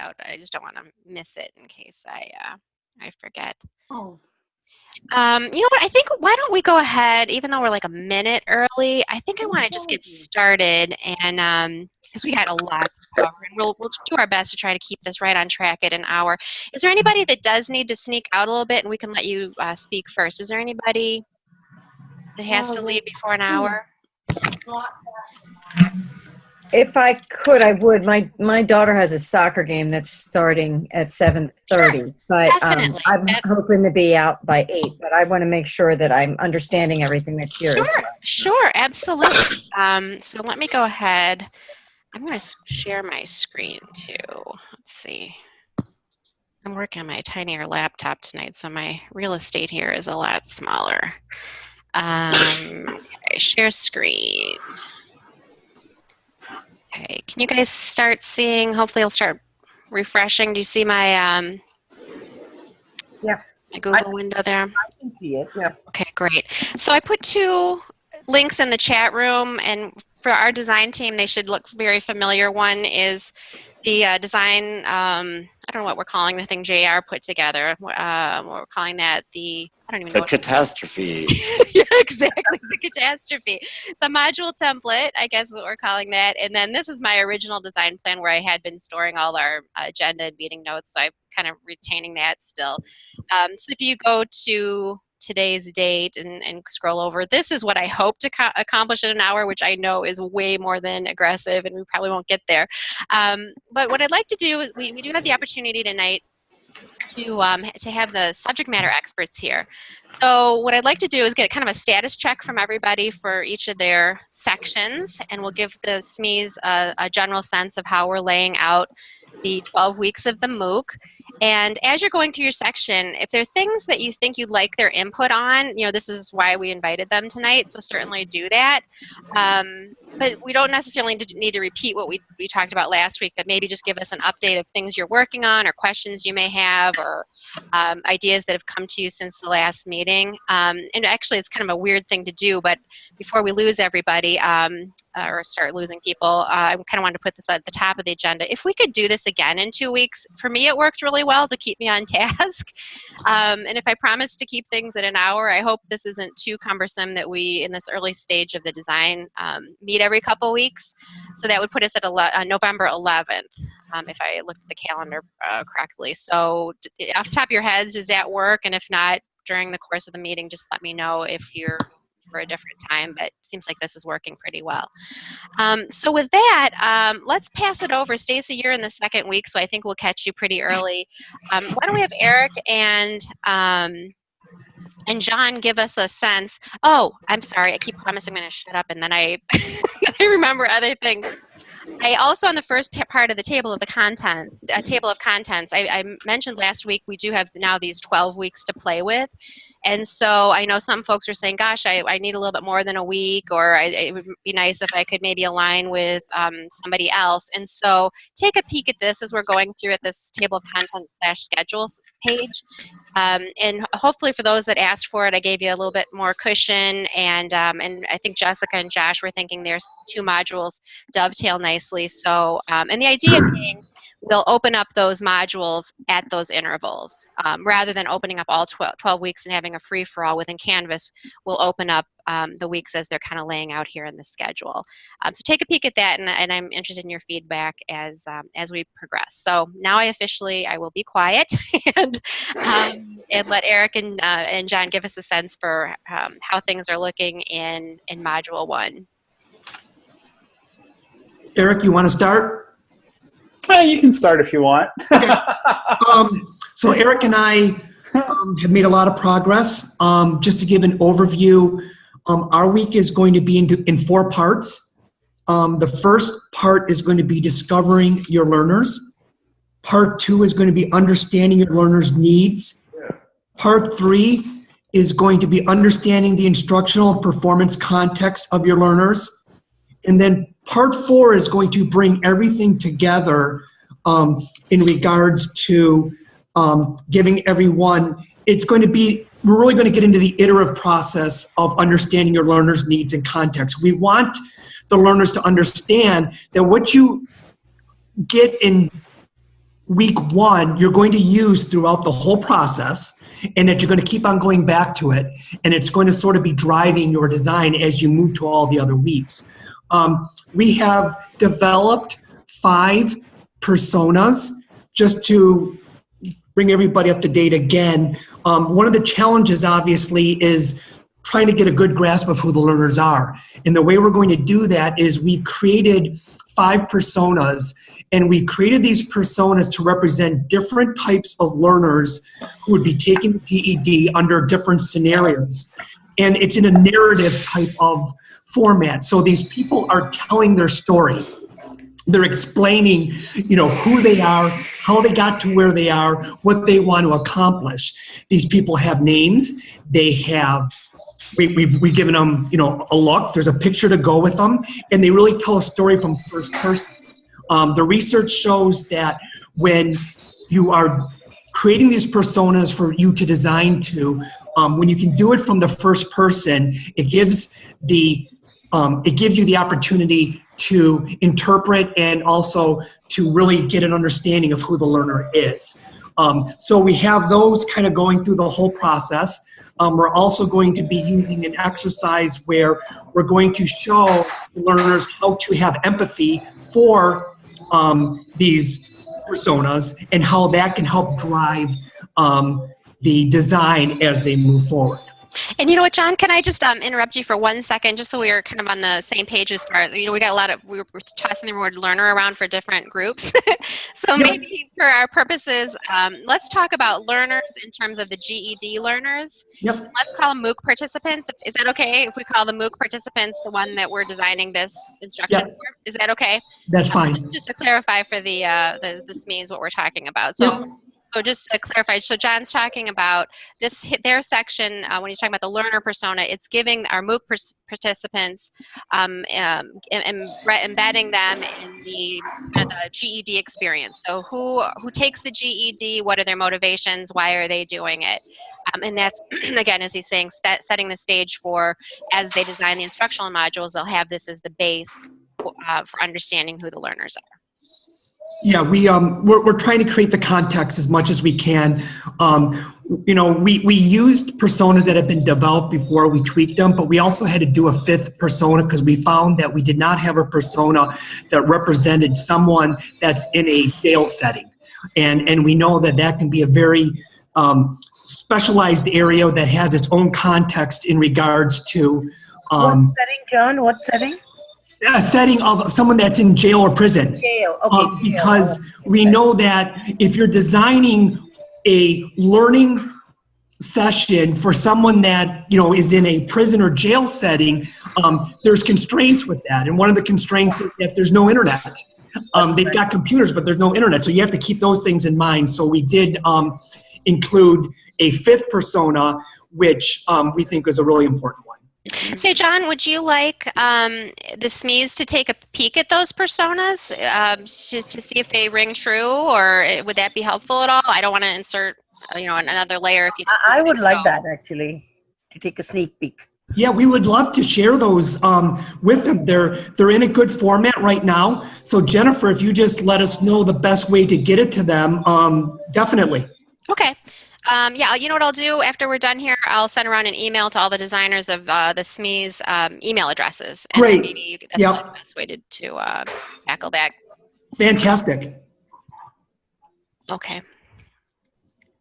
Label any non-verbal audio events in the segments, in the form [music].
out. I just don't want to miss it in case I uh, I forget. Oh, Um, you know what? I think why don't we go ahead, even though we're like a minute early. I think I want to just get started, and um, because we got a lot to cover, and we'll we'll do our best to try to keep this right on track at an hour. Is there anybody that does need to sneak out a little bit, and we can let you uh, speak first? Is there anybody that has to Um, leave before an hour? If I could, I would. My my daughter has a soccer game that's starting at seven thirty, but um. I'm hoping to be out by eight. But I want to make sure that I'm understanding everything that's here. Sure, sure, absolutely. Um, so let me go ahead. I'm going to share my screen too. Let's see. I'm working on my tinier laptop tonight, so my real estate here is a lot smaller. Um, okay, share screen. Okay, can you guys start seeing? Hopefully, I'll start refreshing. Do you see my um, Yeah. my Google window there? I can see it, yeah. Okay, great. So I put two links in the chat room, and for our design team, they should look very familiar. One is the uh, design, um, I don't know what we're calling the thing JR put together. Uh, we're calling that, the, I don't even know. The catastrophe. [laughs] yeah, exactly, the catastrophe. The module template, I guess is what we're calling that. And then this is my original design plan where I had been storing all our agenda and meeting notes, so I'm kind of retaining that still. Um, so if you go to today's date and, and scroll over, this is what I hope to co- accomplish in an hour, which I know is way more than aggressive and we probably won't get there. Um, but what I'd like to do is we, we do have the opportunity tonight to um, to have the subject matter experts here. So what I'd like to do is get kind of a status check from everybody for each of their sections, and we'll give the SMEs a, a general sense of how we're laying out the 12 weeks of the MOOC. And as you're going through your section, if there are things that you think you'd like their input on, you know, this is why we invited them tonight, so certainly do that. Um, but we don't necessarily need to- repeat what we, we talked about last week, but maybe just give us an update of things you're working on or questions you may have or um, ideas that have come to you since the last meeting. Um, and actually, it's kind of a weird thing to do, but before we lose everybody um, uh, or start losing people, uh, I kind of wanted to put this at the top of the agenda. If we could do this again in two weeks, for me, it worked really well to keep me on [laughs] task. Um, and if I promise to keep things at an hour, I hope this isn't too cumbersome that we, in this early stage of the design, um, meet every couple weeks. So that would put us at ele- uh, November 11th um, if I looked at the calendar uh, correctly. So, off the top of your heads, does that work? And if not, during the course of the meeting, just let me know if you're for a different time. But seems like this is working pretty well. Um, so with that, um, let's pass it over. Stacy, you're in the second week, so I think we'll catch you pretty early. Um, why don't we have Eric and um, and John give us a sense? Oh, I'm sorry. I keep promising I'm going to shut up, and then I [laughs] I remember other things. I also on the first part of the table of the content, a table of contents. I, I mentioned last week we do have now these 12 weeks to play with, and so I know some folks are saying, "Gosh, I, I need a little bit more than a week," or I, it would be nice if I could maybe align with um, somebody else. And so take a peek at this as we're going through at this table of contents slash schedules page. Um, and hopefully for those that asked for it, I gave you a little bit more cushion. And um, and I think Jessica and Josh were thinking there's two modules dovetail nicely. So um, and the idea being we'll open up those modules at those intervals um, rather than opening up all 12, 12 weeks and having a free for all within Canvas. We'll open up um, the weeks as they're kind of laying out here in the schedule. Um, so take a peek at that, and, and I'm interested in your feedback as um, as we progress. So now I officially I will be quiet [laughs] and um, and let Eric and uh, and John give us a sense for um, how things are looking in in Module One. Eric, you want to start? You can start if you want. Um, so [laughs] Eric and I um, have made a lot of progress. Um, just to give an overview, um, our week is going to be in, in four parts. Um, the first part is going to be discovering your learners. Part two is going to be understanding your learners' needs. Part three is going to be understanding the instructional performance context of your learners. And then part four is going to bring everything together um, in regards to um, giving everyone, it's going to be, we're really going to get into the iterative process of understanding your learners' needs and context. We want the learners to understand that what you get in week one you're going to use throughout the whole process and that you're going to keep on going back to it and it's going to sort of be driving your design as you move to all the other weeks um, we have developed five personas just to bring everybody up to date again um, one of the challenges obviously is trying to get a good grasp of who the learners are and the way we're going to do that is we've created five personas and we created these personas to represent different types of learners who would be taking GED under different scenarios. And it's in a narrative type of format. So these people are telling their story. They're explaining, you know, who they are, how they got to where they are, what they want to accomplish. These people have names, they have we, we've, we've given them, you know, a look. There's a picture to go with them, and they really tell a story from first person. Um, the research shows that when you are creating these personas for you to design to, um, when you can do it from the first person, it gives the um, it gives you the opportunity to interpret and also to really get an understanding of who the learner is. Um, so we have those kind of going through the whole process. Um, we're also going to be using an exercise where we're going to show learners how to have empathy for um, these personas and how that can help drive um, the design as they move forward. And you know what, John? Can I just um, interrupt you for one second, just so we are kind of on the same page as far as, you know, we got a lot of we were tossing the word learner around for different groups. [laughs] so yep. maybe for our purposes, um, let's talk about learners in terms of the GED learners. Yep. Let's call them MOOC participants. Is that okay if we call the MOOC participants the one that we're designing this instruction yep. for? Is that okay? That's fine. Just, just, to clarify for the uh, the the SMEs what we're talking about. So. Yep so just to clarify, so John's talking about this, their section, uh, when he's talking about the learner persona, it's giving our MOOC participants, um, um, embedding them in the, the GED experience. So who, who takes the GED, what are their motivations, why are they doing it? Um, and that's, [clears throat] again, as he's saying, setting the stage for, as they design the instructional modules, they'll have this as the base uh, for understanding who the learners are. Yeah, we um we're we're trying to create the context as much as we can. Um, you know, we we used personas that have been developed before we tweaked them, but we also had to do a fifth persona because we found that we did not have a persona that represented someone that's in a jail setting, and and we know that that can be a very um, specialized area that has its own context in regards to. Um, what setting, John? What setting? A setting of someone that's in jail or prison. Jail, okay. Uh, because we know that if you're designing a learning session for someone that you know is in a prison or jail setting, um, there's constraints with that, and one of the constraints is that there's no internet. Um, they've got computers, but there's no internet, so you have to keep those things in mind. So we did um, include a fifth persona, which um, we think is a really important one. So, John, would you like um, the SMEs to take a peek at those personas um, just to see if they ring true, or would that be helpful at all? I don't want to insert, uh, you know, another layer if you. I would like that actually to take a sneak peek. Yeah, we would love to share those um, with them. They're they're in a good format right now. So Jennifer, if you just let us know the best way to get it to them, um, definitely. Okay. Um, yeah, you know what I'll do after we're done here? I'll send around an email to all the designers of uh, the SME's um, email addresses. And Great. Maybe that's yep. the best way to, to uh, tackle that. Fantastic. Okay.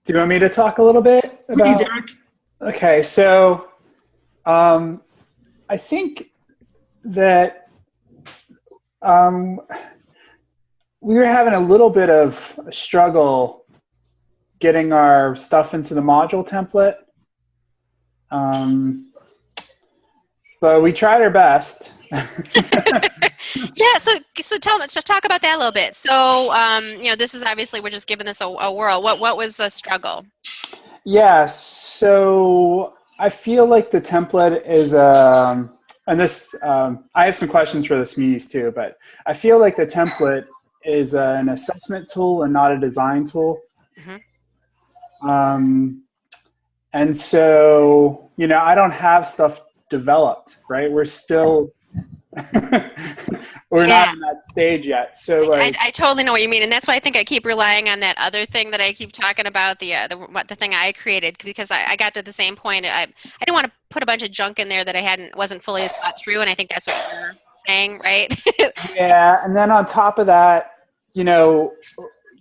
Do you want me to talk a little bit about? Please, Eric. Okay, so um, I think that um, we were having a little bit of a struggle getting our stuff into the module template. Um, but we tried our best. [laughs] yeah, so so tell me, so talk about that a little bit. So um, you know, this is obviously we're just giving this a, a whirl. What what was the struggle? Yeah, so I feel like the template is um, and this um, I have some questions for the SMEs too, but I feel like the template is an assessment tool and not a design tool. Mm -hmm. Um, and so, you know, I don't have stuff developed, right? We're still, [laughs] we're Yeah. not in that stage yet. So like, I, I totally know what you mean, and that's why I think I keep relying on that other thing that I keep talking about the uh, the what the thing I created because I, I got to the same point. I I didn't want to put a bunch of junk in there that I hadn't wasn't fully thought through, and I think that's what you're saying, right? [laughs] yeah, and then on top of that, you know,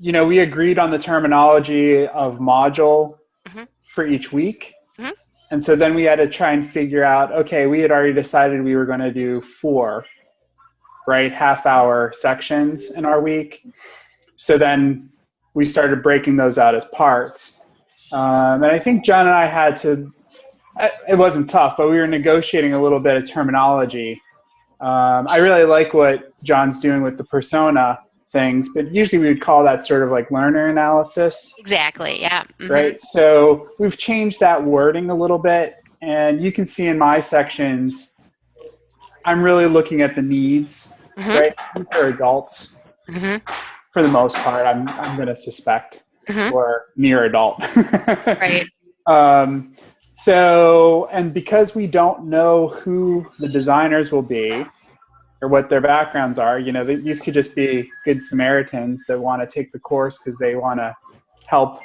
you know, we agreed on the terminology of module Mhm. for each week. Mhm. And so then we had to try and figure out, okay, we had already decided we were going to do four, right, half hour sections in our week. So then we started breaking those out as parts. Um, and I think John and I had to, it wasn't tough, but we were negotiating a little bit of terminology. Um, I really like what John's doing with the persona things, but usually we would call that sort of like learner analysis exactly. Yeah. mhm. right? So we've changed that wording a little bit, and you can see in my sections, I'm really looking at the needs, Mhm. right, for adults Mhm. for the most part. I'm I'm going to suspect, or near adult, [laughs] Right. Um, so, and because we don't know who the designers will be or what their backgrounds are, you know, these could just be good Samaritans that want to take the course because they want to help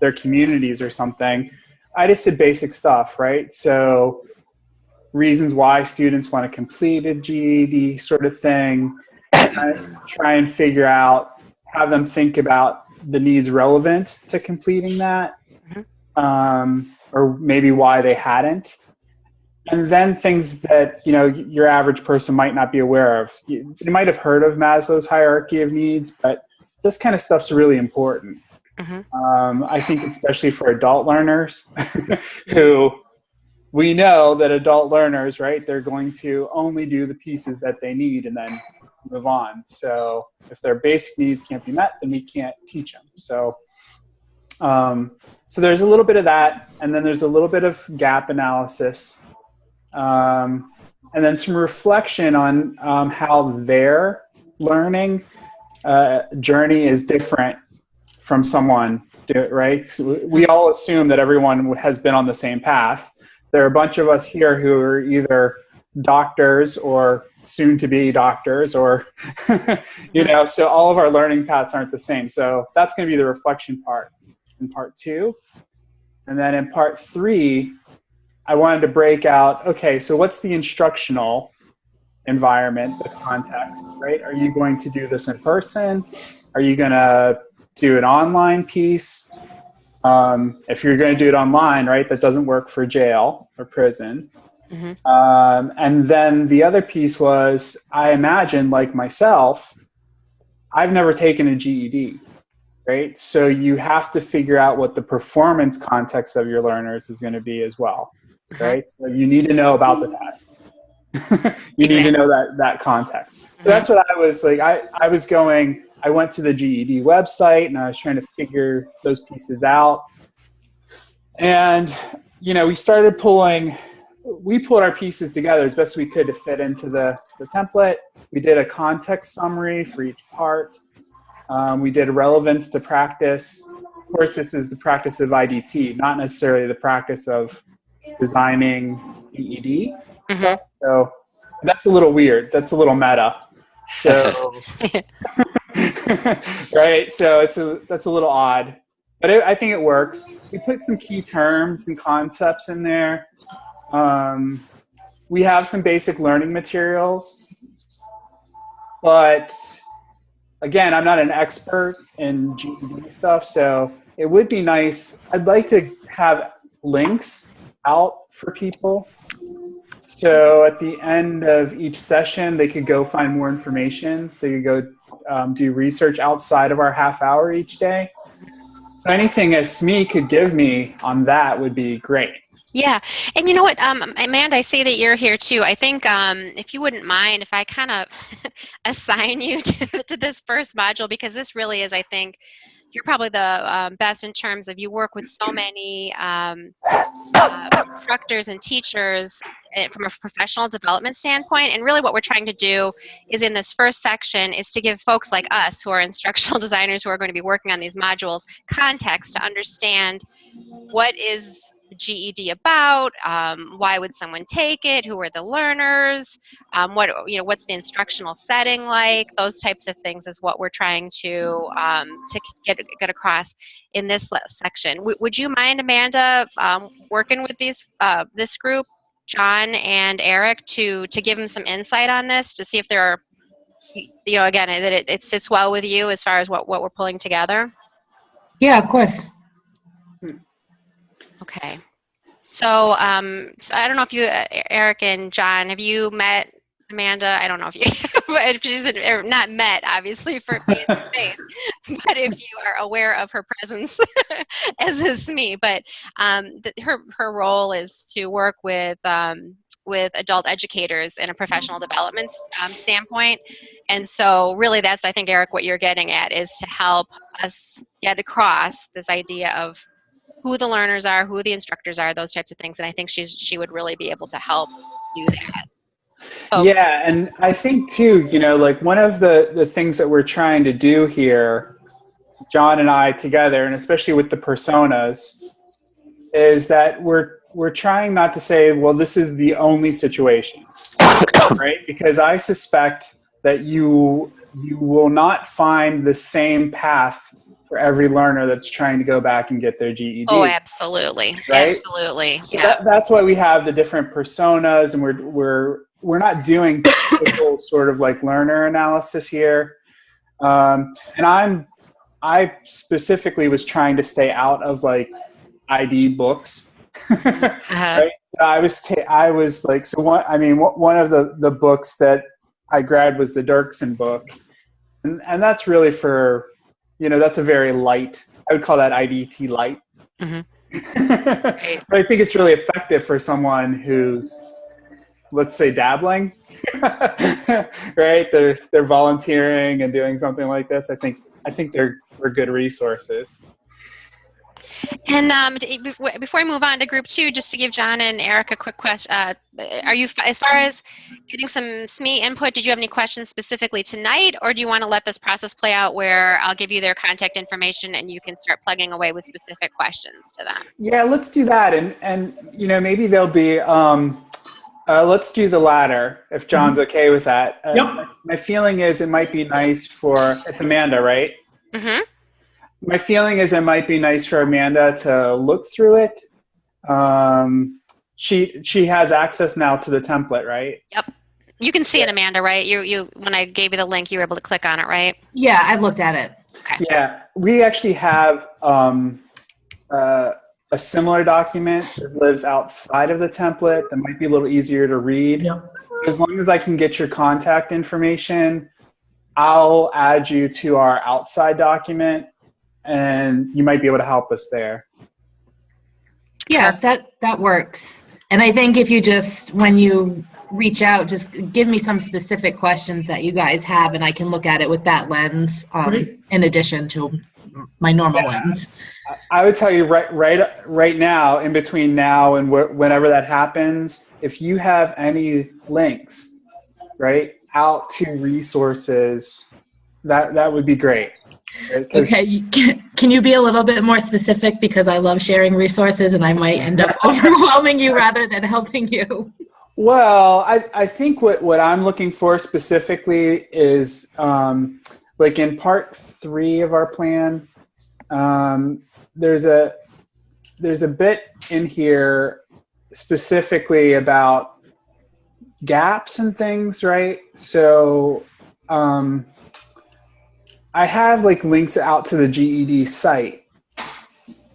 their communities or something. I just did basic stuff, right? So, reasons why students want to complete a GED sort of thing. [coughs] Try and figure out, have them think about the needs relevant to completing that um, or maybe why they hadn't. And then things that you know your average person might not be aware of. You, you might have heard of Maslow's hierarchy of needs, but this kind of stuff's really important. Mhm. Um, I think especially for adult learners [laughs] who we know that adult learners, right, they're going to only do the pieces that they need and then move on. So if their basic needs can't be met, then we can't teach them. So um, so there's a little bit of that, and then there's a little bit of gap analysis, um, and then some reflection on um, how their learning uh, journey is different from someone, right? So we- we all assume that everyone has been on the same path. There are a bunch of us here who are either doctors or soon to be doctors or [laughs] you know so all of our learning paths aren't the same so that's going to be the reflection part in part two. And then in part three, I wanted to break out okay, so what's the instructional environment, the context, right? Are you going to do this in person? Are you going to do an online piece? Um, if you're going to do it online, right, that doesn't work for jail or prison. Mhm. Um, and then the other piece was I imagine, like myself, I've never taken a GED right? So you have to figure out what the performance context of your learners is going to be as well, right? So you need to know about the test. [laughs] you need to know that that context. So that's what I was like. I I was going. I went to the GED website and I was trying to figure those pieces out. And you know, we started pulling. We pulled our pieces together as best we could to fit into the, the template. We did a context summary for each part. Um, we did relevance to practice. Of course, this is the practice of IDT, not necessarily the practice of designing GED. Mhm. So that's a little weird. That's a little meta. So, [laughs] right? So it's a that's a little odd, but it, I think it works. We put some key terms and concepts in there. Um, we have some basic learning materials, but again, I'm not an expert in GED stuff, so it would be nice. I'd like to have links out for people. So at the end of each session, they could go find more information. They could go um, do research outside of our half hour each day. So anything a SME could give me on that would be great. Yeah, and you know what, um, Amanda, I see that you're here too. I think um, if you wouldn't mind, if I kind of [laughs] assign you [laughs] to, to this first module, because this really is, I think, you're probably the um, best in terms of you work with so many um, uh, instructors and teachers eh, from a professional development standpoint. And really, what we're trying to do is in this first section is to give folks like us, who are [laughs] instructional designers, who are going to be working on these modules, context to understand what is the GED about? Um, why would someone take it? Who are the learners? Um, what you know, what's the instructional setting like? Those types of things is what we're trying to um, to get get across in this section. W- would you mind, Amanda, um, working with these uh, this group, John and Eric, to to give them some insight on this to see if there are you know again that it, it sits well with you as far as what what we're pulling together. Yeah, of course. Okay. So, um, so I don't know if you, uh, Eric and John, have you met Amanda? I don't know if you, [laughs] but if she's or not met, obviously, for face to face, but if you are aware of her presence, [laughs] as is me. But um, th- her her role is to work with um, with adult educators in a professional development um, standpoint, and so really, that's I think Eric, what you're getting at is to help us get across this idea of who the learners are, who the instructors are, those types of things. And I think she's she would really be able to help do that. So, Yeah, and I think too, you know, like one of the the things that we're trying to do here, John and I together, and especially with the personas, is that we're we're trying not to say, well, this is the only situation, right? Because I suspect that you you will not find the same path for every learner that's trying to go back and get their GED. Oh, absolutely, Right? absolutely. So yeah. that, that's why we have the different personas, and we're we're we're not doing [coughs] typical sort of like learner analysis here. Um, and I'm I specifically was trying to stay out of like ID books. [laughs] Uh-huh. right? So I was ta- I was like so one I mean one one of the the books that I grabbed was the Dirksen book, and and that's really for you know that's a very light I would call that IDT light. Mhm. [laughs] but I think it's really effective for someone who's let's say dabbling [laughs] right they're they're volunteering and doing something like this i think i think they're they're good resources And um, d- before before I move on to group two, just to give John and Eric a quick question, uh, are you as far as getting some SME input? Did you have any questions specifically tonight, or do you want to let this process play out where I'll give you their contact information and you can start plugging away with specific questions to them? yeah let's do that and and you know maybe there'll be um uh, let's do the latter if john's okay with that uh, Yep. my, my feeling is it might be nice for it's amanda right Mm-hmm. My feeling is it might be nice for Amanda to look through it. Um, she she has access now to the template, right? Yep. You can see it, Amanda, right? You you when I gave you the link, you were able to click on it, right? Yeah, I've looked at it. Okay. Yeah, we actually have um, uh, a similar document that lives outside of the template that might be a little easier to read. Yep. So as long as I can get your contact information, I'll add you to our outside document, and you might be able to help us there. Yeah, that that works. And I think if you just when you reach out, just give me some specific questions that you guys have, and I can look at it with that lens, um, in addition to my normal Yeah. lens. I would tell you right, right, right now, in between now and wh- whenever that happens, if you have any links, right, out to resources, that that would be great. Okay, can, can you be a little bit more specific because I love sharing resources and I might end up [laughs] overwhelming you rather than helping you. Well, I, I think what, what I'm looking for specifically is um, like in part three of our plan, um, there's a there's a bit in here specifically about gaps and things, right? So um, I have like links out to the GED site,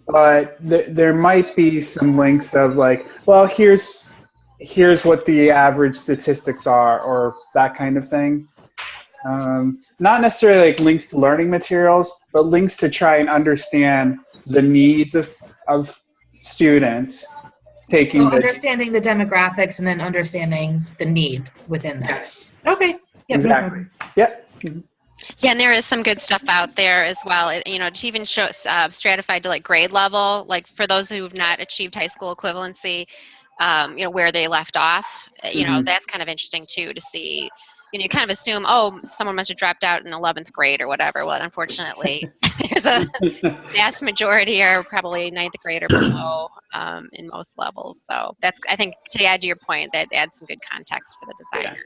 but th- there might be some links of like, well, here's here's what the average statistics are, or that kind of thing. Um, not necessarily like links to learning materials, but links to try and understand the needs of of students taking Well, the understanding the demographics and then understanding the need within that. yes Okay. Yep, exactly yep Yeah, and there is some good stuff out there as well. It- You know, to even show uh, stratified to like grade level, like for those who've not achieved high school equivalency, um, you know, where they left off. uh, You know, Mhm. that's kind of interesting too to see. You know, you kind of assume, oh, someone must have dropped out in 11th grade or whatever. Well, unfortunately, [laughs] there's a vast majority are probably ninth grade or below um, in most levels. So that's, I think, to add to your point, that adds some good context for the designer.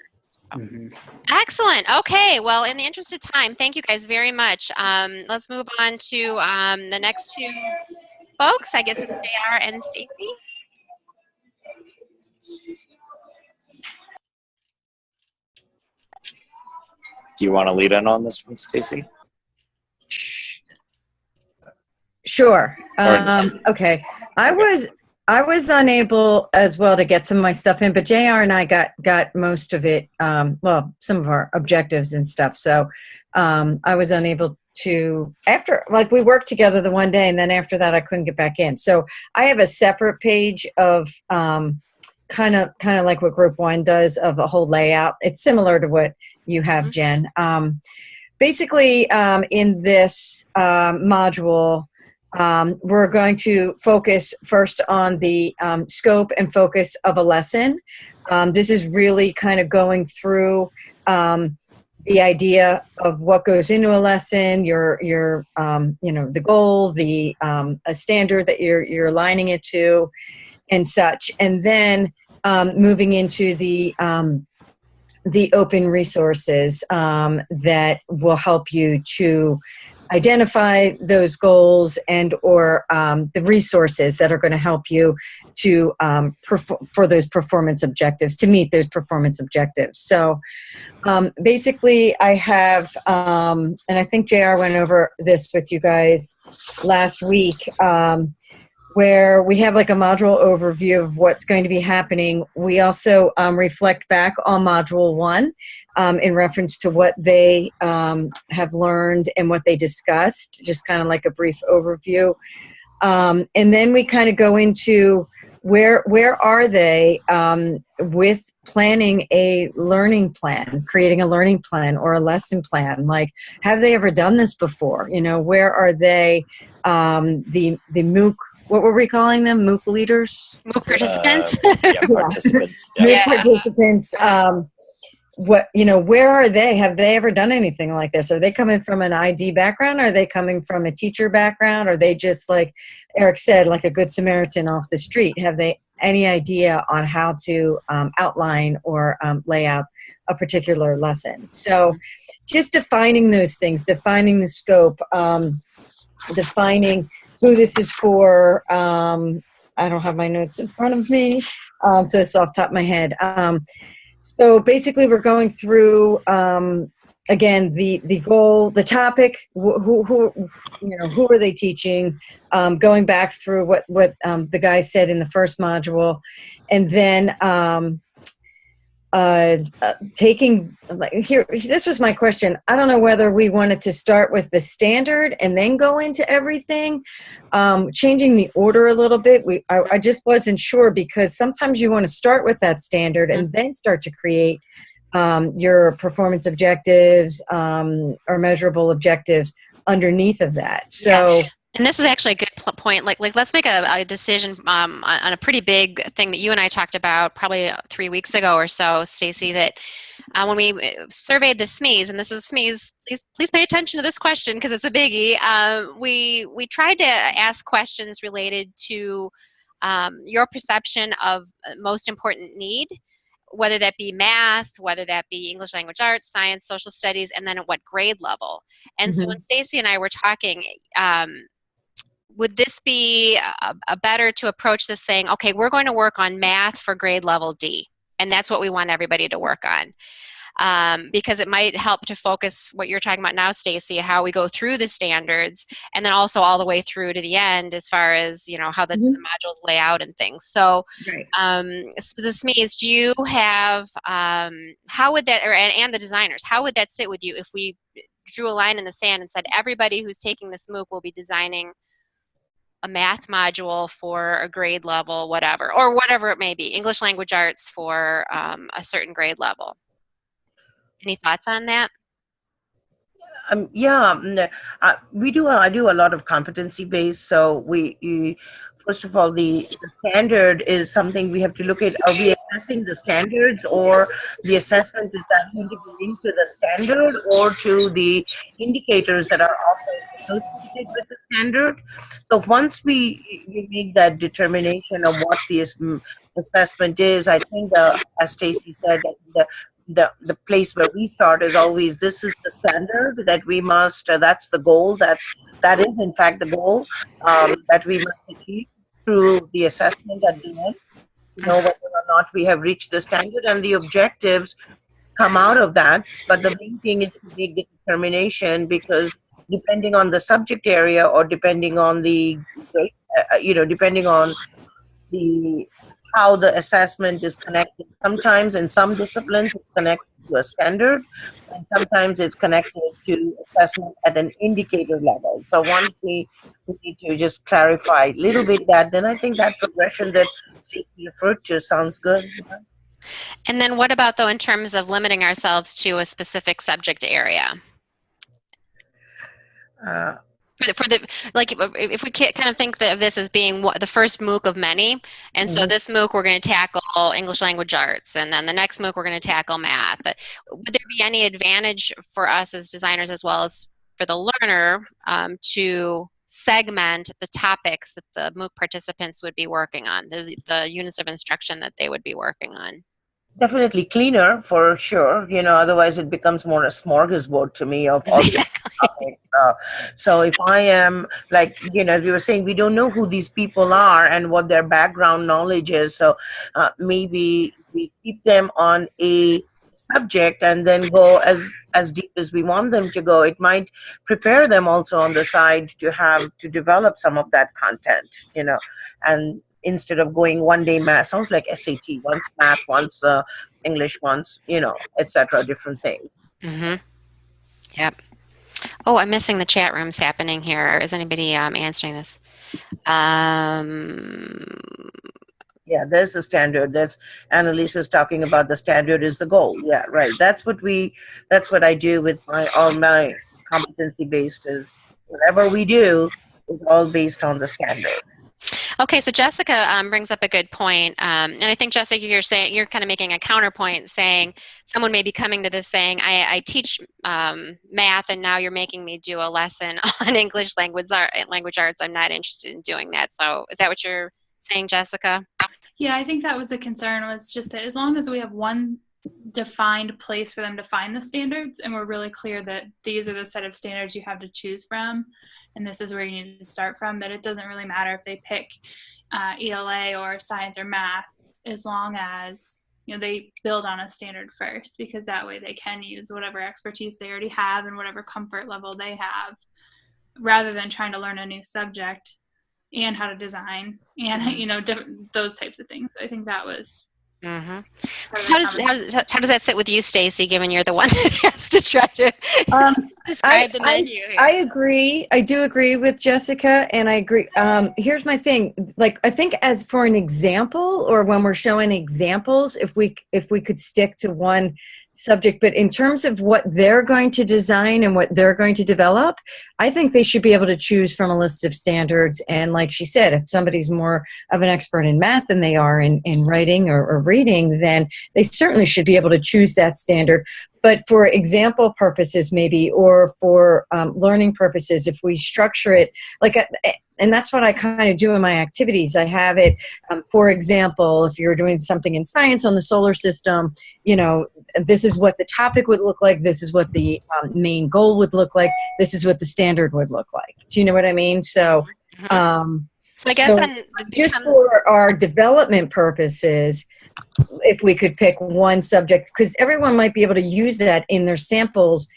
So. Mhm. Excellent. Okay. Well, in the interest of time, thank you guys very much. Um, let's move on to um, the next two folks. I guess it's JR and Stacy. Do you want to lead in on this one, Stacy? Sure. Um, okay. I was I was unable as well to get some of my stuff in, but JR and I got got most of it. Um, well, some of our objectives and stuff. So um, I was unable to after like we worked together the one day, and then after that I couldn't get back in. So I have a separate page of um, kind of kind of like what Group One does of a whole layout. It's similar to what you have, Mhm. Jen. Um, basically, um, in this um, module um, we're going to focus first on the um, scope and focus of a lesson. Um, this is really kind of going through um, the idea of what goes into a lesson, your your um, you know the goal, the um, a standard that you're you're aligning it to, and such, and then moving into the the open resources that will help you to identify those goals and or um, the resources that are going to help you to um, for those performance objectives to meet those performance objectives. So um, basically i have um, and i think jr went over this with you guys last week um, where we have like a module overview of what's going to be happening. We also um, reflect back on module one um, in reference to what they um, have learned and what they discussed, just kind of like a brief overview. Um, and then we kind of go into where where are they um, with planning a learning plan, creating a learning plan or a lesson plan? Like, have they ever done this before? You know, where are they? Um, the the MOOC, what were we calling them? MOOC leaders. MOOC participants. Uh, [laughs] yeah, participants. Yeah. [laughs] MOOC Yeah. participants. Um, what you know where are they? Have they ever done anything like this? Are they coming from an id background? Are they coming from a teacher background? Are they just like eric said like a good samaritan off the street? Have they any idea on how to um, outline or um, lay out a particular lesson? So just defining those things defining the scope um, defining who this is for um, i don't have my notes in front of me um, so it's off top of my head. Um, so basically, we're going through um, again the the goal, the topic, wh- who who you know who are they teaching, um, going back through what what um, the guy said in the first module, and then um, uh, uh, taking like here. This was my question. I don't know whether we wanted to start with the standard and then go into everything, um, changing the order a little bit. We I, I just wasn't sure because sometimes you want to start with that standard and then start to create um, your performance objectives um, or measurable objectives underneath of that. So And this is actually a good point. Like, like let's make a, a decision um, on, on a pretty big thing that you and I talked about probably uh, three weeks ago or so, Stacy. That uh, when we uh, surveyed the SMEs, and this is SMEs, please please pay attention to this question because it's a biggie. Um, we we tried to ask questions related to um, your perception of uh, most important need whether that be math, whether that be English language arts, science, social studies, and then at what grade level. And so Mhm. when Stacy and I were talking, um, would this be a, a better to approach this saying, okay, we're going to work on math for grade level D, and that's what we want everybody to work on. Um, because it might help to focus what you're talking about now, Stacy, how we go through the standards, and then also all the way through to the end as far as you know how the, Mhm. the modules lay out and things. So Right. um, so this means do you have um, how would that or and, and the designers how would that sit with you if we drew a line in the sand and said everybody who's taking this mooc will be designing a math module for a grade level whatever or whatever it may be english language arts for um, a certain grade level any thoughts on that Um, yeah, uh, we do. I do a lot of competency based. So we, first of all, the, the standard is something we have to look at. Are we assessing the standards or the assessment is that going to be linked to the standard or to the indicators that are often associated with the standard. So once we, we make that determination of what the assessment is, I think the, as Stacy said, the, the, the place where we start is always this is the standard that we must, uh, that's the goal, that's, that is in fact the goal um, that we must achieve through the assessment at the end to know whether or not we have reached the standard and the objectives come out of that. But the main thing is to make the determination because depending on the subject area or depending on the, uh, you know, depending on the how the assessment is connected. Sometimes in some disciplines it's connected to a standard and sometimes it's connected to assessment at an indicator level. So once we, we need to just clarify a little bit that, then I think that progression that Stacy referred to sounds good. And then what about though in terms of limiting ourselves to a specific subject area? Uh, for the, for the like if- we kind of think of this as being what, the first MOOC of many, and so Mhm. this MOOC we're going to tackle English language arts, and then the next MOOC we're going to tackle math. Would there be any advantage for us as designers as well as for the learner um, to segment the topics that the MOOC participants would be working on, the, the units of instruction that they would be working on? Definitely cleaner for sure. You know, otherwise it becomes more a smorgasbord to me of all. Uh, [laughs] so if I am like, you know, we were saying, we don't know who these people are and what their background knowledge is. So uh, maybe we keep them on a subject and then go as as deep as we want them to go. It might prepare them also on the side to have to develop some of that content. You know, and instead of going one day math sounds like sat once math once uh, english once you know etc different things Mm-hmm. Yep. Oh, I'm missing the chat rooms happening here. Is anybody um, answering this? Um, yeah there's the standard that's annalise is talking about the standard is the goal yeah right that's what we that's what i do with my all my competency based is whatever we do is all based on the standard okay, so Jessica um, brings up a good point, um, and I think Jessica, you're saying you're kind of making a counterpoint, saying someone may be coming to this saying, "I, I teach um, math, and now you're making me do a lesson [laughs] on English language art, language arts. I'm not interested in doing that." So, is that what you're saying, Jessica? Yeah, I think that was the concern was just that as long as we have one defined place for them to find the standards and we're really clear that these are the set of standards you have to choose from and this is where you need to start from that it doesn't really matter if they pick uh, ela or science or math as long as you know they build on a standard first because that way they can use whatever expertise they already have and whatever comfort level they have rather than trying to learn a new subject and how to design and [laughs] you know those types of things. I think that was Mm-hmm. So how does, how does how does that sit with you, Stacy? Given you're the one [laughs] that has to try to Um, [laughs] describe the I- menu here. I agree. I do agree with Jessica, and I agree. Um, here's my thing. Like, I think as for an example, or when we're showing examples, if we if we could stick to one subject, but in terms of what they're going to design and what they're going to develop, I think they should be able to choose from a list of standards. And like she said, if somebody's more of an expert in math than they are in, in writing or, or reading, then they certainly should be able to choose that standard but for example purposes maybe or for um, learning purposes if we structure it like a, and that's what i kind of do in my activities. I have it um, for example if you're doing something in science on the solar system you know this is what the topic would look like this is what the um, main goal would look like this is what the standard would look like. Do you know what i mean? So Mhm. um, so I guess so just for our development purposes if we could pick one subject because everyone might be able to use that in their samples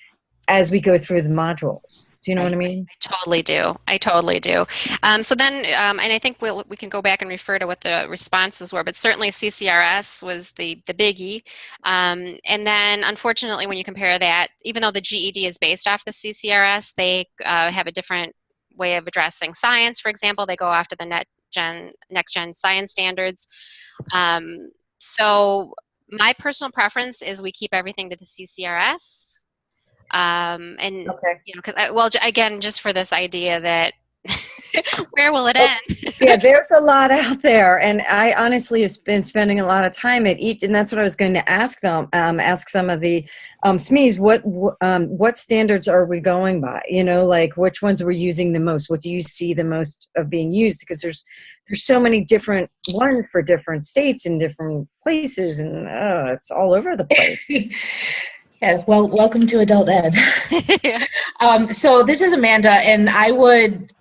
as we go through the modules do you know what i mean I totally do. I totally do. Um, so then, um, and I think we'll, we can go back and refer to what the responses were, but certainly CCRS was the, the biggie. Um, and then, unfortunately, when you compare that, even though the GED is based off the CCRS, they uh, have a different way of addressing science. For example, they go after the net gen, next gen science standards. Um, so my personal preference is we keep everything to the CCRS. Um, and okay you know, because well, again, just for this idea that [laughs] Where will it end? [laughs] yeah, there's a lot out there, and I honestly have been spending a lot of time at each, and that's what I was going to ask them. Um, ask some of the um, SMEs what um, what standards are we going by? You know, like which ones we're using the most. What do you see the most of being used? Because there's there's so many different ones for different states and different places, and uh, it's all over the place. [laughs] Yeah, well, welcome to adult ed. um, so this is Amanda, and I would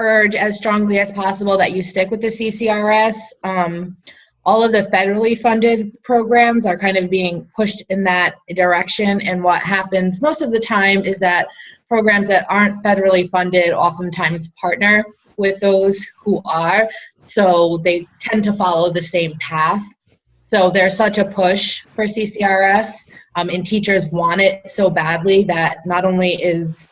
urge as strongly as possible that you stick with the CCRS. Um, all of the federally funded programs are kind of being pushed in that direction, and what happens most of the time is that programs that aren't federally funded oftentimes partner with those who are, so they tend to follow the same path. So there's such a push for CCRS um, and teachers want it so badly that not only is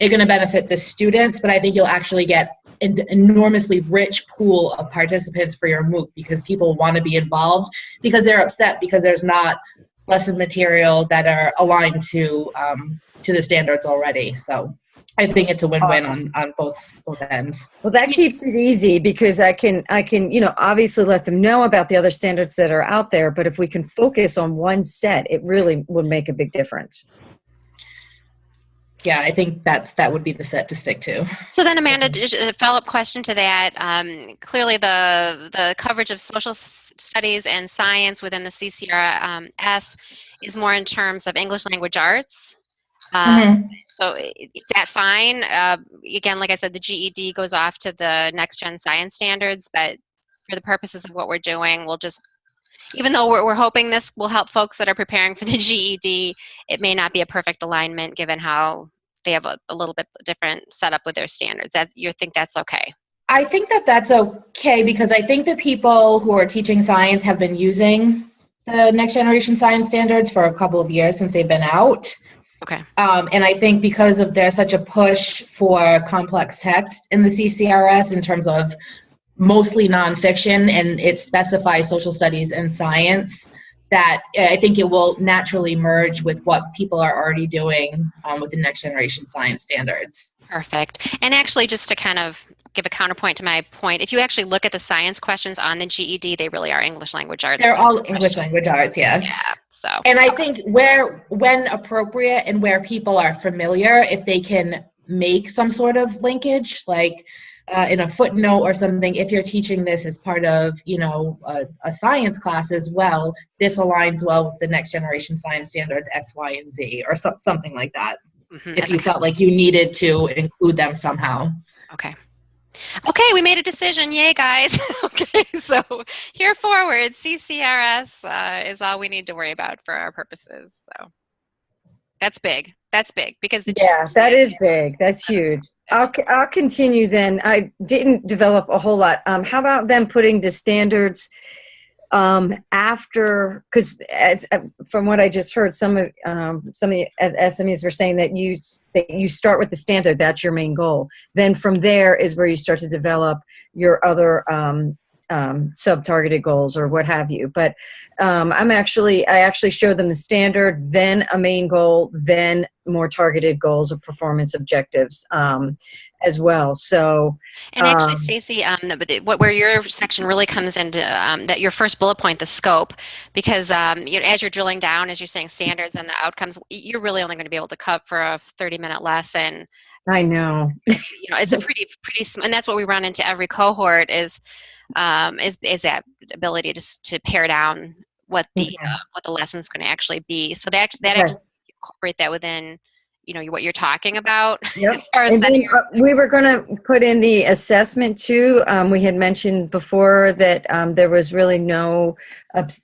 it going to benefit the students, but I think you'll actually get an enormously rich pool of participants for your MOOC because people want to be involved because they're upset because there's not lesson material that are aligned to um, to the standards already. So I think it's a win-win Awesome. on, on both both ends. Well, that keeps it easy because I can, I can, you know, obviously let them know about the other standards that are out there. But if we can focus on one set, it really would make a big difference. Yeah, I think that's that would be the set to stick to. So then, Amanda, a follow-up question to that. Um, clearly, the the coverage of social studies and science within the CCRS um, S is more in terms of English language arts. Um, So is that fine? Uh, again, like I said, the GED goes off to the next gen science standards, but for the purposes of what we're doing, we'll just, even though we're, we're hoping this will help folks that are preparing for the [laughs] GED, it may not be a perfect alignment given how they have a, a little bit different setup with their standards. That you think that's okay? I think that that's okay because I think the people who are teaching science have been using the next generation science standards for a couple of years since they've been out. Okay. Um, and I think because of there's such a push for complex text in the CCRS in terms of mostly nonfiction and it specifies social studies and science, that I think it will naturally merge with what people are already doing um, with the next generation science standards. Perfect. And actually, just to kind of give a counterpoint to my point, if you actually look at the science questions on the GED, they really are English language arts. They're all questions. English language arts, yeah. Yeah. So. And I think where, when appropriate and where people are familiar, if they can make some sort of linkage, like uh, in a footnote or something, if you're teaching this as part of, you know, a, a science class as well, this aligns well with the next generation science standards X, Y, and Z, or so, something like that. mhm, If as a you felt like you needed to include them somehow. Okay. Okay, we made a decision. Yay, guys. [laughs] okay, so here forward, CCRS uh, is all we need to worry about for our purposes. So that's big. That's big because the Yeah, that is big. That's huge. I'll, I'll continue then. I didn't develop a whole lot. Um, how about them putting the standards um, after? Because as uh, from what I just heard, some of um, some of the SMEs were saying that you that you start with the standard. That's your main goal. Then from there is where you start to develop your other um, um, sub-targeted goals or what have you. But um, I'm actually I actually showed them the standard, then a main goal, then more targeted goals or performance objectives um, as well. So And actually, Um, Stacy, um, what where your section really comes into um, that your first bullet point, the scope, because um, you know, as you're drilling down, as you're saying standards and the outcomes, you're really only going to be able to cut for a 30 minute lesson. I know. You know, it's a pretty pretty, sm- and that's what we run into every cohort is um, is is that ability to to pare down what the Okay. uh, what the lesson's going to actually be. So that that Okay. Incorporate that within you know what you're talking about [laughs] Yep. as far as And then uh, we were going to put in the assessment too. Um, we had mentioned before that um, there was really no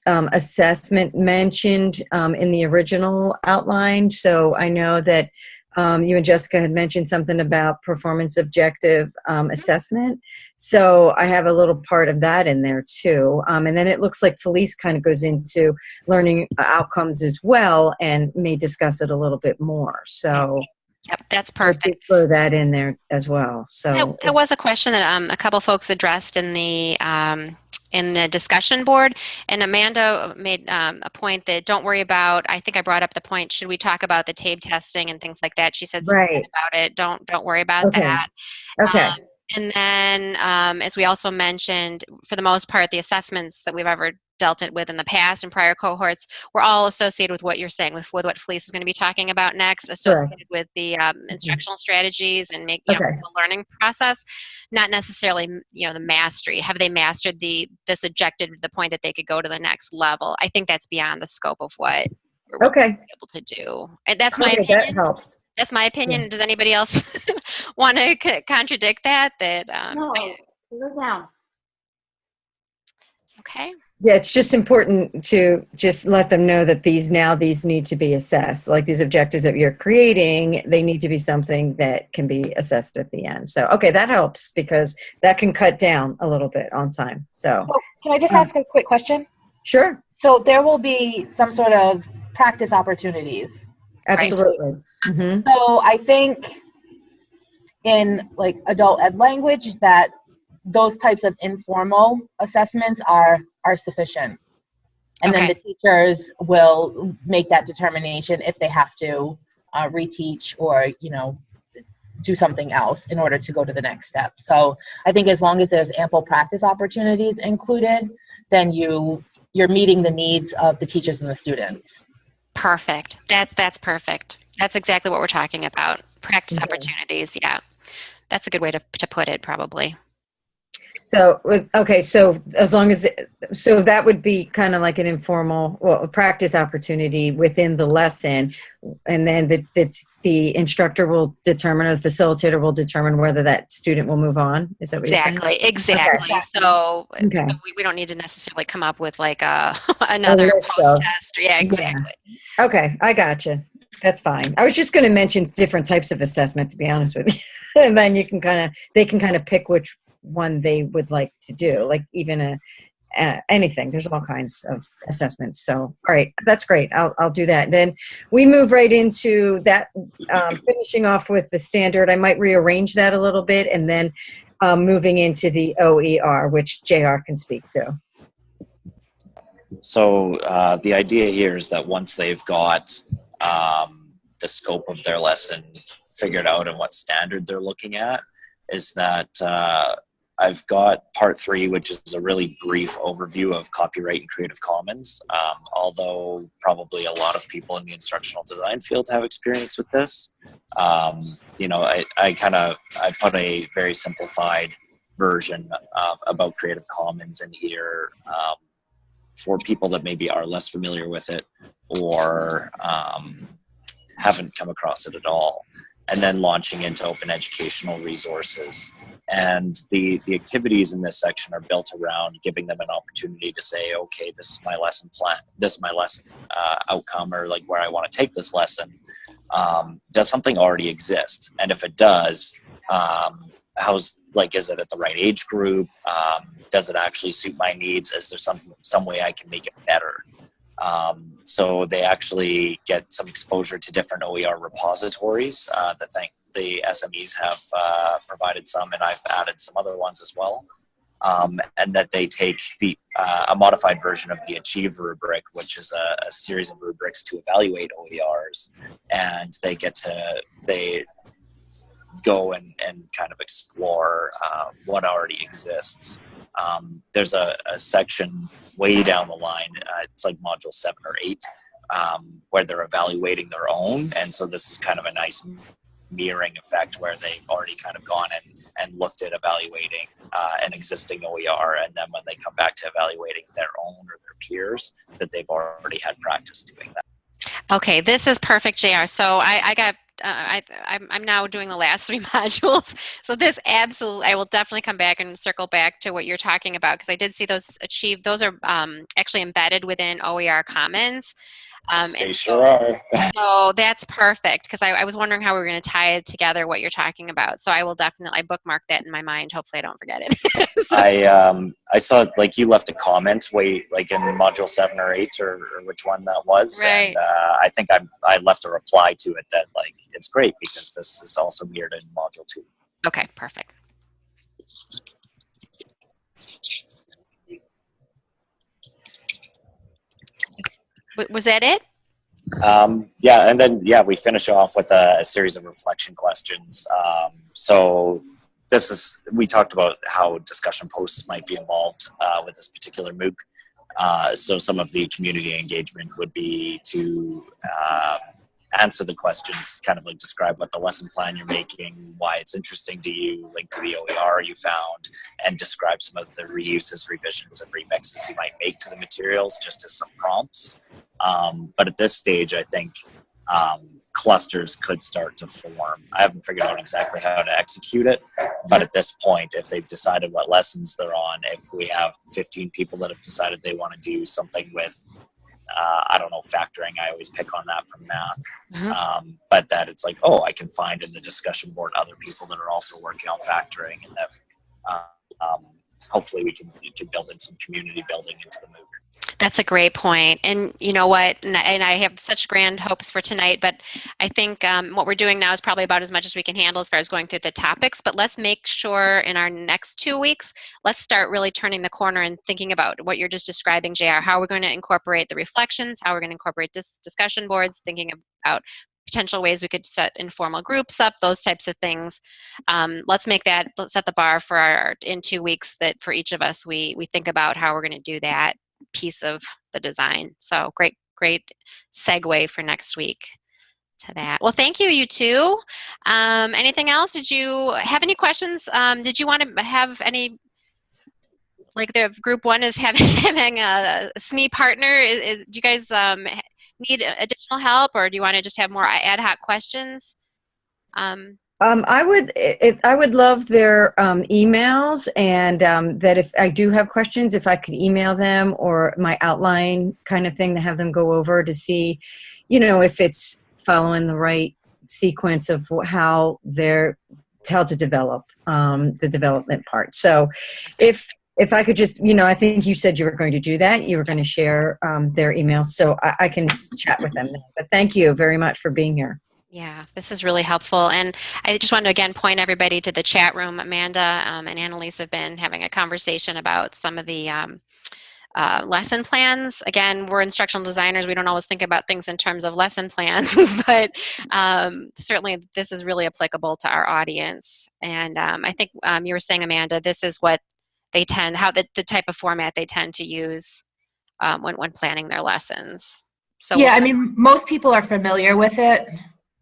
um, assessment mentioned um, in the original outline. So I know that um, you and Jessica had mentioned something about performance objective um, assessment. So I have a little part of that in there too. Um, and then it looks like Felice kind of goes into learning outcomes as well and may discuss it a little bit more. So yep, that's perfect. throw that in there as well. So That, that was a question that um, a couple folks addressed in the um, in the discussion board, and Amanda made um, a point that don't worry about. I think I brought up the point. Should we talk about the TABE testing and things like that? She said Right. about it. Don't don't worry about Okay. that. okay, Um, And then, um, as we also mentioned, for the most part, the assessments that we've ever dealt with in the past and prior cohorts were all associated with what you're saying, with, with what Felice is going to be talking about next, associated with the um, instructional strategies and make you know, the learning process, not necessarily you know the mastery. Have they mastered the this objective to the point that they could go to the next level? I think that's beyond the scope of what we're Okay, able to do. And that's my okay, opinion. that helps. That's my opinion. Does anybody else [laughs] want to c- contradict that? That um, I- down. okay. Yeah, it's just important to just let them know that these now these need to be assessed. Like these objectives that you're creating, they need to be something that can be assessed at the end. So, okay, that helps because that can cut down a little bit on time. So, Oh, Can I just Um, ask a quick question? sure, So there will be some sort of practice opportunities. absolutely. hmm So I think in like adult ed language that those types of informal assessments are are sufficient. And then the teachers will make that determination if they have to uh, reteach or, you know, do something else in order to go to the next step. So I think as long as there's ample practice opportunities included, then you you're meeting the needs of the teachers and the students. Perfect. That's that's perfect. That's exactly what we're talking about. Practice Okay. opportunities. Yeah, that's a good way to to put it. Probably. So, with- okay, so as long as, so that would be kind of like an informal, well, a practice opportunity within the lesson. And then the, it's, the instructor will determine, or the facilitator will determine whether that student will move on. Is that what you're saying? Exactly. Exactly. So, Okay. so we, we don't need to necessarily come up with like a [laughs] another list of- post test. Yeah. Yeah. Exactly. Okay, I gotcha. That's fine. I was just going to mention different types of assessment, to be honest with you. [laughs] and then you can kind of, they can kind of pick which one they would like to do, like even a, uh, anything. There's all kinds of assessments. So, all right, that's great. I'll, I'll do that. Then we move right into that, um, finishing off with the standard. I might rearrange that a little bit and then um, moving into the OER, which JR can speak to. So uh, the idea here is that once they've got um, the scope of their lesson figured out and what standard they're looking at, is that uh, I've got part three, which is a really brief overview of copyright and Creative Commons. Um, although probably a lot of people in the instructional design field have experience with this, um, you know, I, I kind of I put a very simplified version of about Creative Commons in here. Um, for people that maybe are less familiar with it or um, haven't come across it at all and then launching into open educational resources and the the activities in this section are built around giving them an opportunity to say okay this is my lesson plan this is my lesson uh, outcome or like where i want to take this lesson. Um, does something already exist? And if it does um, how's like is it at the right age group? Um, does it actually suit my needs? Is there some some way i can make it better um, so they actually get some exposure to different oer repositories uh, that think the smes have uh, provided some and i've added some other ones as well um, and that they take the uh, a modified version of the achieve rubric which is a, a series of rubrics to evaluate oers and they get to they go and, and kind of explore uh, what already exists. Um, there's a, a section way down the line, uh, it's like module seven or eight, um, where they're evaluating their own. And so this is kind of a nice mirroring effect where they've already kind of gone and, and looked at evaluating uh, an existing OER. And then when they come back to evaluating their own or their peers, that they've already had practice doing that. Okay, this is perfect, JR. So I, I got, uh, I, I'm, I'm now doing the last [laughs] three modules. So this absolutely, I will definitely come back and circle back to what you're talking about because I did see those achieved. Those are um, actually embedded within OER Commons. Um, They sure are. [laughs] so that's perfect because I, I was wondering how we were going to tie it together what you're talking about. So I will definitely I bookmark that in my mind. Hopefully I don't forget it. [laughs] I um I saw like you left a comment way like in module seven or eight or, or which one that was, Right. and uh, I think I I left a reply to it that like it's great because this is also mirrored in module two. okay, perfect. Was that it? Um, yeah, and then yeah, we finish off with a, a series of reflection questions. Um, so this is we talked about how discussion posts might be involved uh, with this particular MOOC. Uh, so some of the community engagement would be to uh, answer the questions, kind of like describe what the lesson plan you're making, why it's interesting to you, link to the OER you found, and describe some of the reuses, revisions, and remixes you might make to the materials just as some prompts. Um, but at this stage, I think um, clusters could start to form. I haven't figured out exactly how to execute it, but at this point, if they've decided what lessons they're on, if we have 15 people that have decided they want to do something with, uh, I don't know, factoring, I always pick on that from math, Mhm. um, but that it's like, oh, I can find in the discussion board other people that are also working on factoring, and that uh, um, hopefully we can, we can build in some community building into the MOOC. That's a great point. And you know what? And, and I have such grand hopes for tonight, but I think um, what we're doing now is probably about as much as we can handle as far as going through the topics. But let's make sure in our next two weeks, let's start really turning the corner and thinking about what you're just describing, JR, how we're going to incorporate the reflections, how we're going to incorporate dis- discussion boards, thinking about potential ways we could set informal groups up, those types of things. Um, let's make that, let's set the bar for our, in two weeks that for each of us, we, we think about how we're going to do that piece of the design. So great, great segue for next week to that. Well, thank you, you two. Um, anything else? Did you have any questions? Um, did you want to have any, like the group one is having, [laughs] having a SME partner. Is, is, do you guys um, need additional help or do you want to just have more ad hoc questions? Um, Um, I would, it, I would love their um, emails, and um, that if I do have questions, if I could email them or my outline kind of thing to have them go over to see, you know, if it's following the right sequence of how they're how to develop um, the development part. So, if if I could just, you know, I think you said you were going to do that. You were going to share um, their emails, so I, I can chat with them. But thank you very much for being here. Yeah, this is really helpful. And I just want to again point everybody to the chat room. Amanda um, and Annalise have been having a conversation about some of the um, uh, lesson plans. Again, we're instructional designers. We don't always think about things in terms of lesson plans, [laughs] but um, certainly this is really applicable to our audience. And um, I think um, you were saying, Amanda, this is what they tend, how the, the type of format they tend to use um, when, when planning their lessons. So yeah, I mean, most people are familiar with it.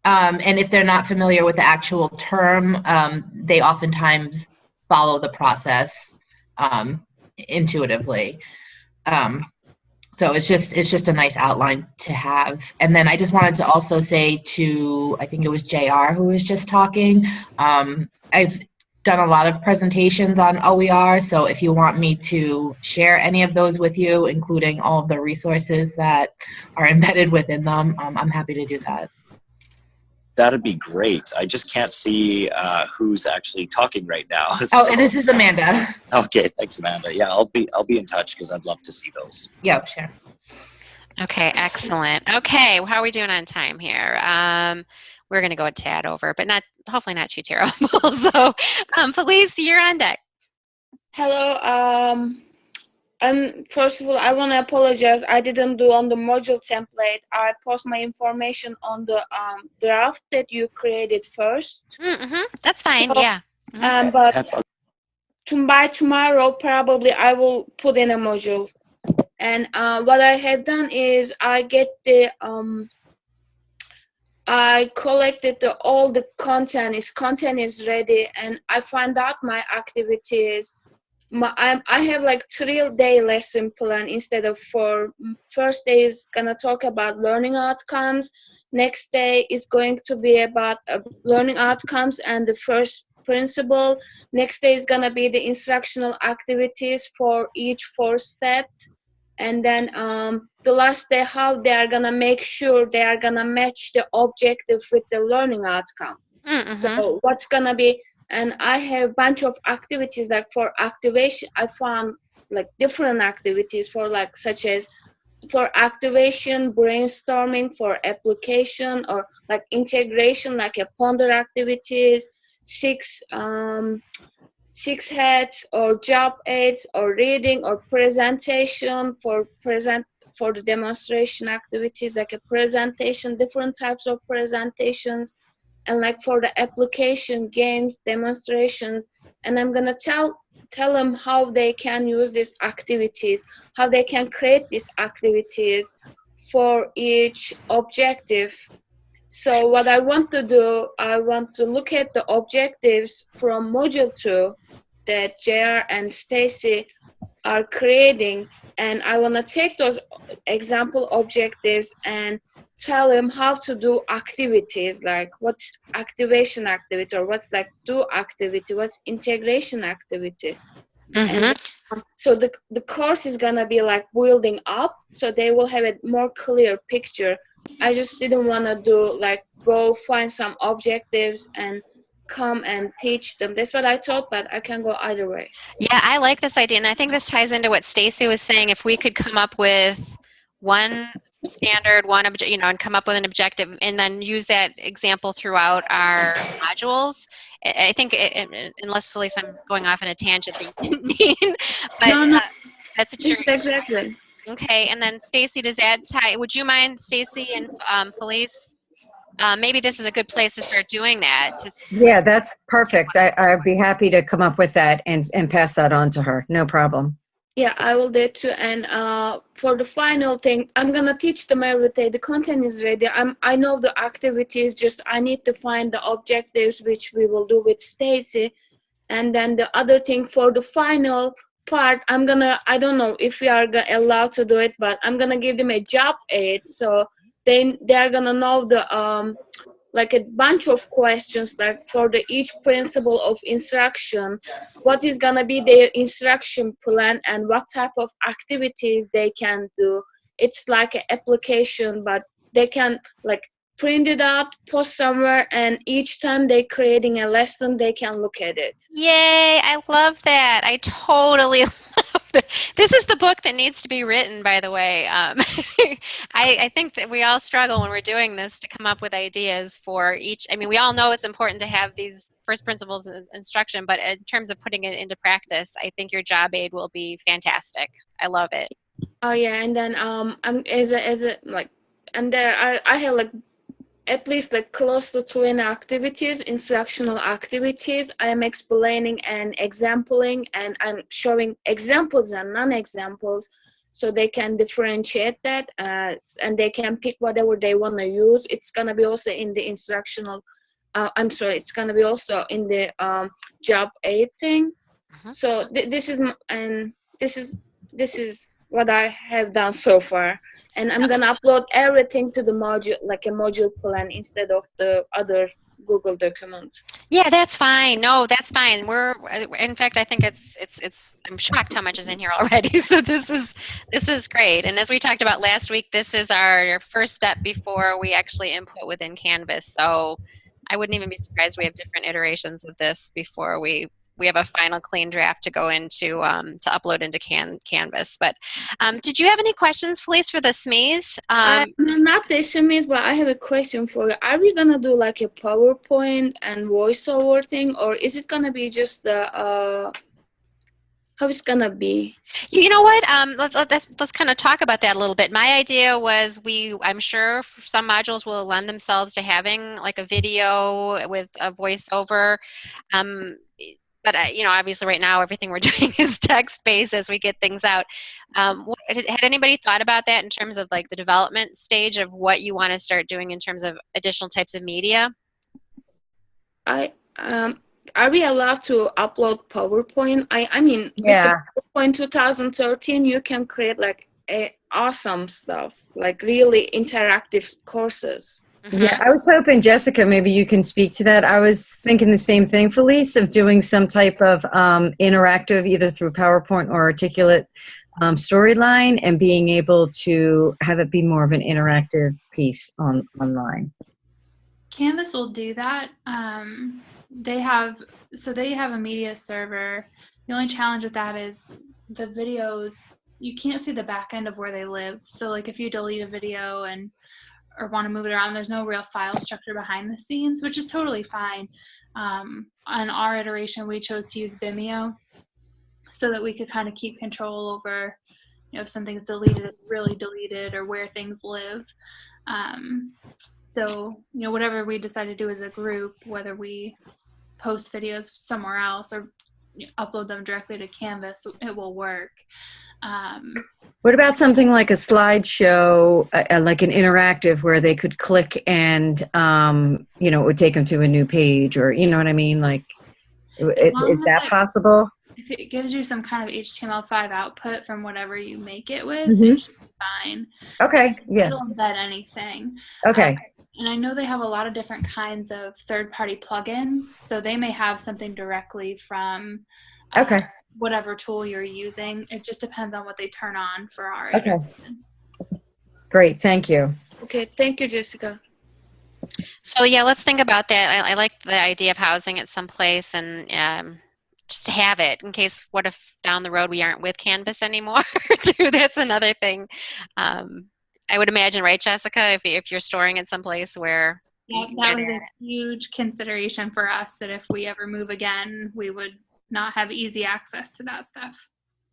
Um, and if they're not familiar with the actual term, um, they oftentimes follow the process um, intuitively. Um, so it's just it's just a nice outline to have. And then I just wanted to also say to I think it was Jr. who was just talking. Um, I've done a lot of presentations on OER, so if you want me to share any of those with you, including all of the resources that are [laughs] embedded within them, um, I'm happy to do that. That'd be great. I just can't see uh, who's actually talking right now. [laughs] Oh, So- and this is Amanda. okay, thanks, Amanda. Yeah, I'll be I'll be in touch because I'd love to see those. Yeah, sure. Okay, excellent. Okay, how are we doing on time here? Um, we're going to go a tad over, but not hopefully not too terrible. [laughs] so, um, Felice, you're on deck. Hello. Um, and first of all, I want to apologize. I didn't do on the module template. I post my information on the um, draft that you created first. Mm-hmm, that's fine. So, yeah. Um, but That's to, by tomorrow, probably I will put in a module. And uh, what I have done is I get the um, I collected the, all the content. Is content is ready, and I find out my activities. My, I'm, I have like three day lesson plan instead of four. First day is gonna talk about learning outcomes. Next day is going to be about uh, learning outcomes and the first principle. Next day is gonna be the instructional activities for each four steps and then um, the last day how they are gonna make sure they are gonna match the objective with the learning outcome Mm-hmm. so what's gonna be and i have a bunch of activities like for activation i found like different activities for like such as for activation brainstorming for application or like integration like a ponder activities six um, six heads or job aids or reading or presentation for present for the demonstration activities like a presentation different types of presentations and like for the application games demonstrations and i'm gonna tell tell them how they can use these activities how they can create these activities for each objective. So what i want to do i want to look at the objectives from module 2 that jr and stacy are creating and i want to take those example objectives and tell them how to do activities like what's activation activity or what's like do activity what's integration activity Mhm. so the, the course is gonna be like building up so they will have a more clear picture i just didn't want to do like go find some objectives and come and teach them that's what i thought but i can go either way Yeah, I like this idea, and I think this ties into what Stacy was saying. If we could come up with one standard, one object, you know, and come up with an objective, and then use that example throughout our modules. I think, it, it- unless Felice, I'm going off in a tangent, that you didn't mean, [laughs] but No, no. uh, that's what you're. exactly Okay, and then Stacy, does that tie? Would you mind, Stacy and um, Felice? Uh, maybe this is a good place to start doing that. To, Yeah, that's perfect. I, I'd be happy to come up with that and, and pass that on to her. No problem. Yeah, I will do too. And uh, for the final thing, I'm gonna teach them everything. The content is ready. I'm I know the activities. Just I need to find the objectives, which we will do with Stacy. And then the other thing for the final part, I'm gonna I don't know if we are allowed to do it, but I'm gonna give them a job aid, so they they're gonna know the um like a bunch of questions like for the each principle of instruction. What is going to be their instruction plan and what type of activities they can do? It's like an application but they can like print it out post somewhere and each time they're creating a lesson they can look at it Yay, I love that. I totally [laughs] love it. This is the book that needs to be written, by the way. Um, [laughs] I, I think that we all struggle when we're doing this to come up with ideas for each. I mean, we all know it's important to have these first principles in- instruction, but in terms of putting it into practice, I think your job aid will be fantastic. I love it. oh yeah and then um i'm as a as a like and there i i have like at least like close to 20 activities instructional activities. I am explaining and exampling and i'm showing examples and non-examples so they can differentiate that uh, and they can pick whatever they want to use. It's going to be also in the instructional uh, i'm sorry it's going to be also in the um, job aid thing. Mhm. so th- this is and this is this is what i have done so far and i'm going to upload everything to the module like a module plan instead of the other google document Yeah, that's fine. No, that's fine. We're in fact, I think it's it's it's. I'm shocked how much is in here already. [laughs] So this is this is great. And as we talked about last week, this is our first step before we actually input within Canvas. So I wouldn't even be surprised we have different iterations of this before we we have a final clean draft to go into um, to upload into can Canvas. But um, did you have any questions, Felice, for the SMEs? Um, uh, not the sms but i have a question for you are we going to do like a powerpoint and voiceover thing or is it going to be just the uh how it's going to be You you know what? Um, let's let's let's kind of talk about that a little bit. My idea was we. I'm sure some modules will lend themselves to having like a video with a voiceover. Um, but I, you know, obviously, right now everything we're [laughs] doing is text-based as we get things out. Um, what, had had anybody thought about that in terms of like the development stage of what you want to start doing in terms of additional types of media? i um are we allowed to upload powerpoint i i mean Yeah. PowerPoint 2013 you can create like a awesome stuff like really interactive courses Mhm. Yeah, I was hoping, Jessica, maybe you can speak to that. I was thinking the same thing, Felice, of doing some type of um, interactive, either through PowerPoint or articulate um, storyline, and being able to have it be more of an interactive piece on online. Canvas will do that. Um, they have so they have a media server. The only challenge with that is the videos. You can't see the back end of where they live. So like if you delete a video and or want to move it around, there's no real file structure behind the scenes, which is totally fine. Um, on our iteration, we chose to use Vimeo so that we could kind of keep control over, you know, if something's deleted, really deleted, or where things live. Um, so, you know, whatever we decide to do as a group, whether we post videos somewhere else or upload them directly to Canvas, it will work. Um, What about something like a slideshow, uh, uh, like an interactive where they could click and, um, you know, it would take them to a new page or, you know what I mean? Like, it's, is that it- possible? if it gives you some kind of HTML5 output from whatever you make it with, Mhm. it should be fine. Okay, yeah, It'll embed anything. okay, And I know they have a lot of different kinds of third-party plugins, so they may have something directly from uh, Okay. whatever tool you're using. It just depends on what they turn on for our Okay. integration. great, thank you. Okay, thank you, Jessica. So yeah, let's think about that. I, I like the idea of housing it someplace and um, just have it in case. What if down the road we aren't with Canvas anymore? [laughs] too, that's another thing. Um, I would imagine, right, Jessica? If if you're storing it someplace where you That, can that get was a huge consideration for us that if we ever move again, we would not have easy access to that stuff.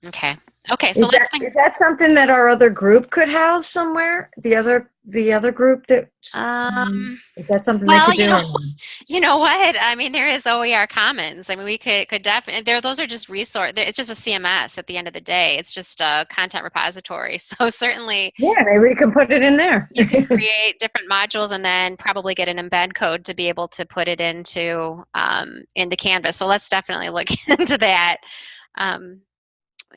Okay. Okay. So Is let's that, think. is that something that our other group could house somewhere? The other, the other group that, Um, is that something well, they could do? you know, [laughs] you know what? I mean, there is OER Commons. I mean, we could could definitely there. Those are just resource. It's just a CMS at the end of the day. It's just a content repository. [laughs] So certainly Yeah, maybe we can put it in there. you can [laughs] create different modules and then probably get an embed code to be able to put it into um, into Canvas. So let's definitely look into that. Um,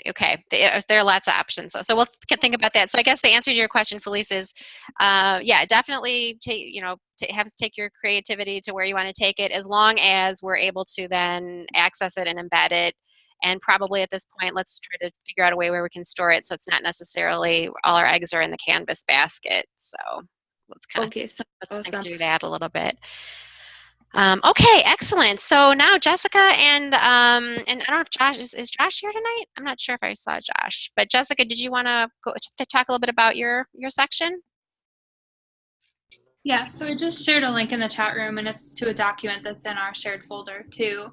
okay, there, there are lots of options. So, so we'll th- think about that. So I guess the answer to your question, Felice, is uh, yeah, definitely take you know have to take your creativity to where you want to take it, as long as we're able to then access it and embed it. And probably at this point, let's try to figure out a way where we can store it so it's not necessarily all our eggs are in the Canvas basket. So let's kind of Okay, so let's awesome. think through that a little bit. Um, okay, excellent. So now Jessica and um, and I don't know if Josh is, is Josh here tonight. I'm not sure if I saw Josh, but Jessica, did you want to talk a little bit about your your section? Yeah, so I just shared a link in the chat room and it's to a document that's in our shared folder too.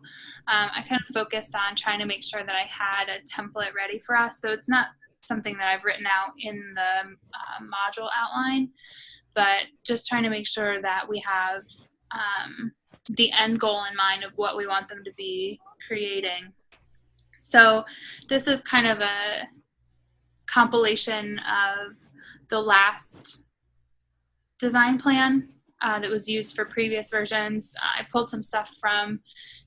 Um, I kind of focused on trying to make sure that I had a template ready for us. So it's not something that I've written out in the uh, module outline, but just trying to make sure that we have um, the end goal in mind of what we want them to be creating. So this is kind of a compilation of the last design plan uh, that was used for previous versions. I pulled some stuff from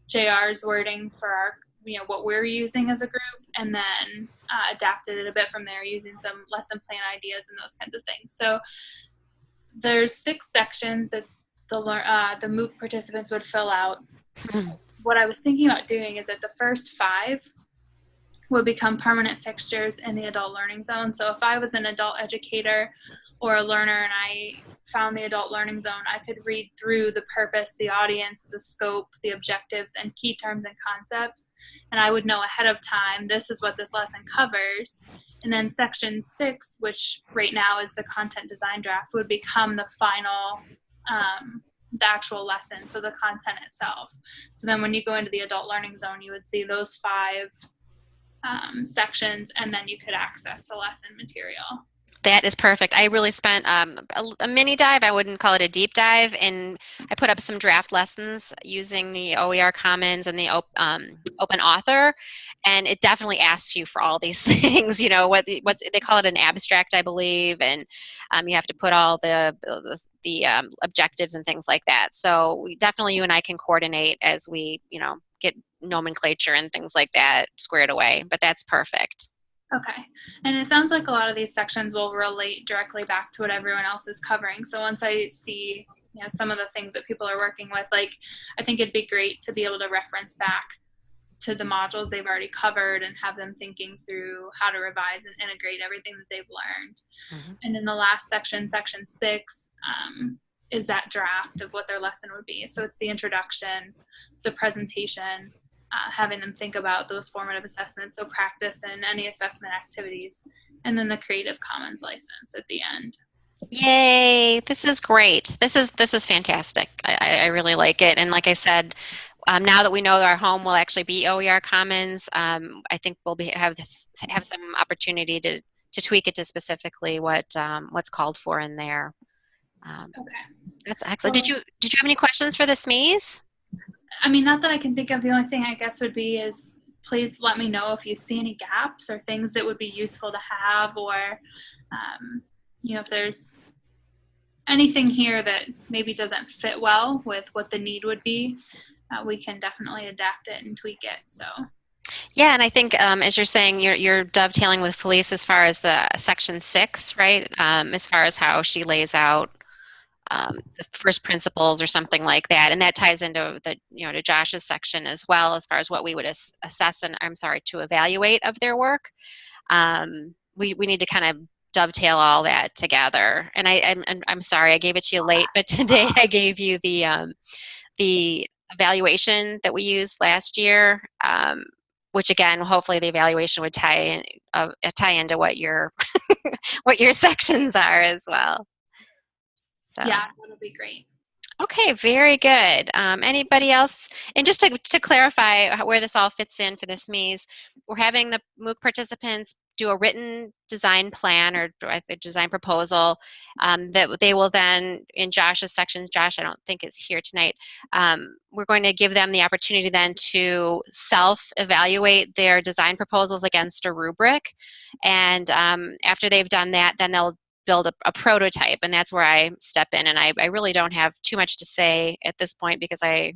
JR's wording for our, you know, what we're using as a group, and then uh, adapted it a bit from there using some lesson plan ideas and those kinds of things. So there's six sections that the uh, the MOOC participants would fill out. what I was thinking about doing is that the first five would become permanent fixtures in the adult learning zone. So if I was an adult educator or a learner and I found the adult learning zone, I could read through the purpose, the audience, the scope, the objectives, and key terms and concepts. And I would know ahead of time this is what this lesson covers. And then section six, which right now is the content design draft, would become the final, um, the actual lesson, so the content itself. So then when you go into the adult learning zone, you would see those five um, sections, and then you could access the lesson material. That is perfect. I really spent um, a, a mini dive. I wouldn't call it a deep dive, and I put up some draft lessons using the OER Commons and the op, um, Open Author, and it definitely asks you for all these [laughs] things. You know what? What's they call it an abstract, I believe, and um, you have to put all the the, the um, objectives and things like that. So we definitely you and I can coordinate as we you know get nomenclature and things like that squared away. But that's perfect. Okay. And it sounds like a lot of these sections will relate directly back to what everyone else is covering. So once I see, you know, some of the things that people are working with, like I think it'd be great to be able to reference back to the modules they've already covered and have them thinking through how to revise and integrate everything that they've learned. Mhm. And in the last section, section six, um, is that draft of what their lesson would be. So it's the introduction, the presentation, uh, having them think about those formative assessments, so practice and any assessment activities, and then the Creative Commons license at the end. Yay! This is great. This is this is fantastic. I, I I really like it. And like I said, um, now that we know that our home will actually be OER Commons, um, I think we'll be have this have some opportunity to to tweak it to specifically what um, what's called for in there. Um, Okay. That's excellent. Did you did you have any questions for the SMEs? I mean, not that I can think of. The only thing I guess would be is please let me know if you see any gaps or things that would be useful to have, or um, you know, if there's anything here that maybe doesn't fit well with what the need would be, uh, we can definitely adapt it and tweak it. So. Yeah, and I think um, as you're saying, you're, you're dovetailing with Felice as far as the section six, right? Um, as far as how she lays out um, the first principles or something like that, and that ties into the you know to Josh's section as well as far as what we would ass assess and I'm sorry to evaluate of their work. Um, we we need to kind of dovetail all that together. And I I'm, I'm sorry I gave it to you late, but [laughs] today I gave you the um, the evaluation that we used last year. Um, which again, hopefully the evaluation would tie in, uh, tie into what your [laughs] what your sections are as well. So. Yeah, that'll be great. Okay, very good. Um, anybody else? And just to, to clarify where this all fits in for the SMEs, we're having the MOOC participants do a written design plan or a design proposal um, that they will then, in Josh's sections, Josh I don't think is here tonight, um, we're going to give them the opportunity then to self-evaluate their design proposals against a rubric. And um, after they've done that, then they'll build a, a, prototype and that's where I step in and I, I really don't have too much to say at this point because I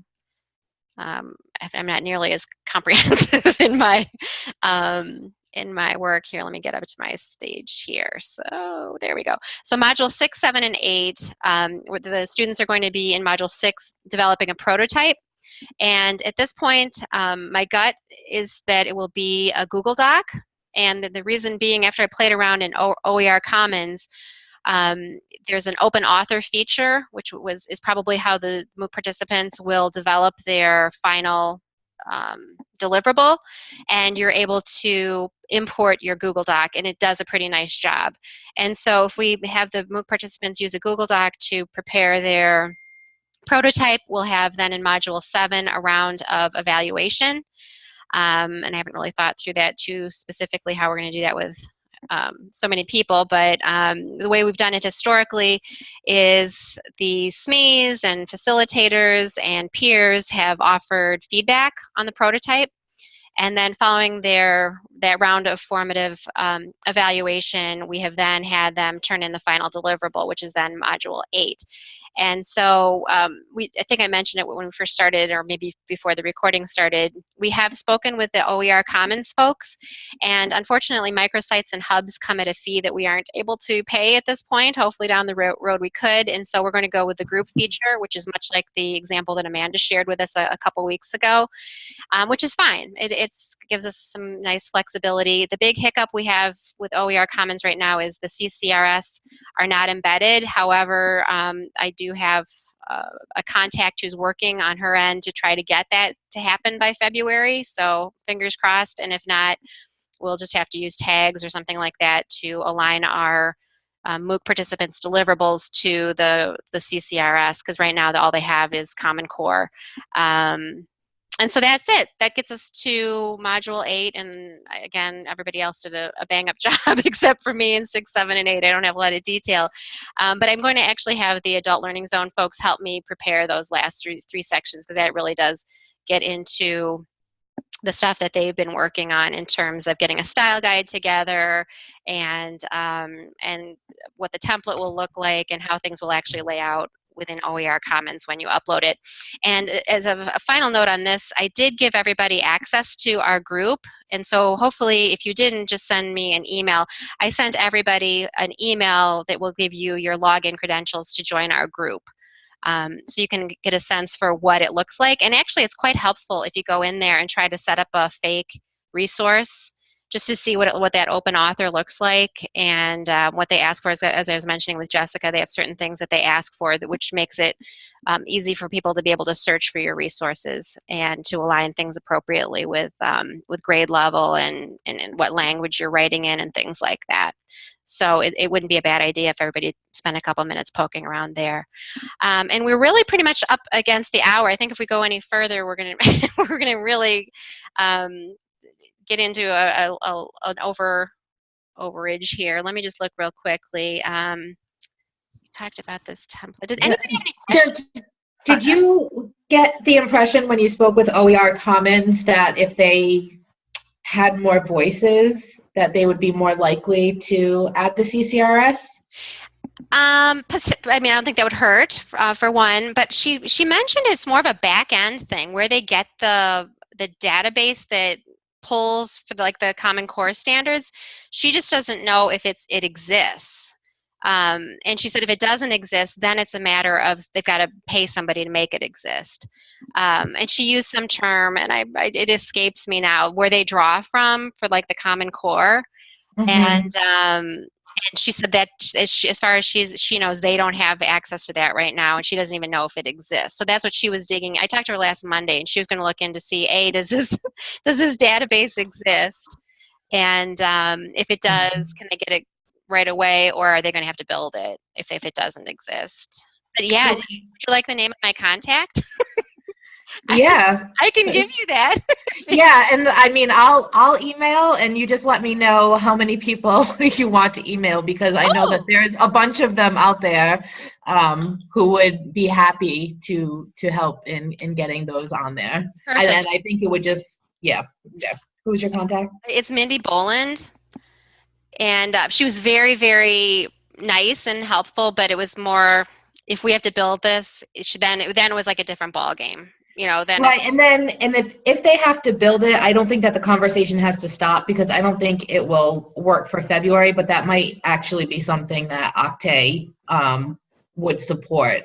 um, I'm not nearly as comprehensive [laughs] in my um, in my work here. Let me get up to my stage here. So there we go. So module six, seven, and eight, um, the students are going to be in module six developing a prototype. And at this point, um, my gut is that it will be a Google Doc and the, the reason being, after I played around in o OER Commons, um, there's an open author feature, which was is probably how the MOOC participants will develop their final um, deliverable, and you're able to import your Google Doc, and it does a pretty nice job. And so if we have the MOOC participants use a Google Doc to prepare their prototype, we'll have then in Module 7 a round of evaluation. Um, and I haven't really thought through that too specifically how we're going to do that with um, so many people, but um, the way we've done it historically is the SMEs and facilitators and peers have offered feedback on the prototype. And then following their that round of formative um, evaluation, we have then had them turn in the final deliverable, which is then module eight. And so um, we, I think I mentioned it when we first started, or maybe before the recording started. We have spoken with the OER Commons folks, and unfortunately, microsites and hubs come at a fee that we aren't able to pay at this point. Hopefully, down the road we could, and so we're going to go with the group feature, which is much like the example that Amanda shared with us a, a couple weeks ago, um, which is fine. It gives us some nice flexibility. The big hiccup we have with OER Commons right now is the CCRS are not embedded. However, um, I do have uh, a contact who's working on her end to try to get that to happen by February. So fingers crossed. And if not, we'll just have to use tags or something like that to align our um, MOOC participants' deliverables to the, the CCRS because right now the, all they have is Common Core. Um, and so that's it. That gets us to module eight. And again, everybody else did a, a bang up [laughs] job except for me in six, seven, and eight. I don't have a lot of detail. Um, but I'm going to actually have the adult learning zone folks help me prepare those last three, three sections because that really does get into the stuff that they've been working on in terms of getting a style guide together and um, and what the template will look like and how things will actually lay out within OER Commons when you upload it. And as a, a, final note on this, I did give everybody access to our group. And so hopefully if you didn't, just send me an email. I sent everybody an email that will give you your login credentials to join our group. Um, so you can get a sense for what it looks like. And actually it's quite helpful if you go in there and try to set up a fake resource just to see what, it, what that open author looks like and uh, what they ask for. As, as, I was mentioning with Jessica, they have certain things that they ask for, that, which makes it um, easy for people to be able to search for your resources and to align things appropriately with, um, with grade level and, and, and, what language you're writing in and things like that. So it, it wouldn't be a bad idea if everybody spent a couple minutes poking around there. Um, and we're really pretty much up against the hour. I think if we go any further, we're gonna [laughs] we're gonna really um, get into a, a, a, an over overage here. Let me just look real quickly. Um, talked about this template. Did anybody have any questions? Did, did you get the impression when you spoke with OER Commons that if they had more voices, that they would be more likely to add the CCRS? Um, I mean, I don't think that would hurt uh, for one, but she she mentioned it's more of a back end thing where they get the the database that pulls for the, like the Common Core standards. She just doesn't know if it's it exists. Um, and she said if it doesn't exist, then it's a matter of they've got to pay somebody to make it exist. Um, and she used some term, and I, I it escapes me now, where they draw from for like the Common Core. Mhm. And um, and she said that as, she, as far as she's she knows they don't have access to that right now and she doesn't even know if it exists. So that's what she was digging. I talked to her last monday and she was going to look in to see a does this [laughs] does this database exist? And um, if it does can they get it right away or are they going to have to build it if, if it doesn't exist? But yeah do you, would you like the name of my contact [laughs] Yeah, i can give you that [laughs] yeah, and I mean, I'll I'll email, and you just let me know how many people [laughs] you want to email because I know that Oh. there's a bunch of them out there um, who would be happy to to help in in getting those on there. And, Perfect. and I think it would just yeah yeah. Who's your contact? It's Mindy Boland, and uh, she was very, very nice and helpful. But it was more if we have to build this, then it, then it was like a different ball game. You know, then Right, and then and if if they have to build it, I don't think that the conversation has to stop because I don't think it will work for February, but that might actually be something that OCTAE um, would support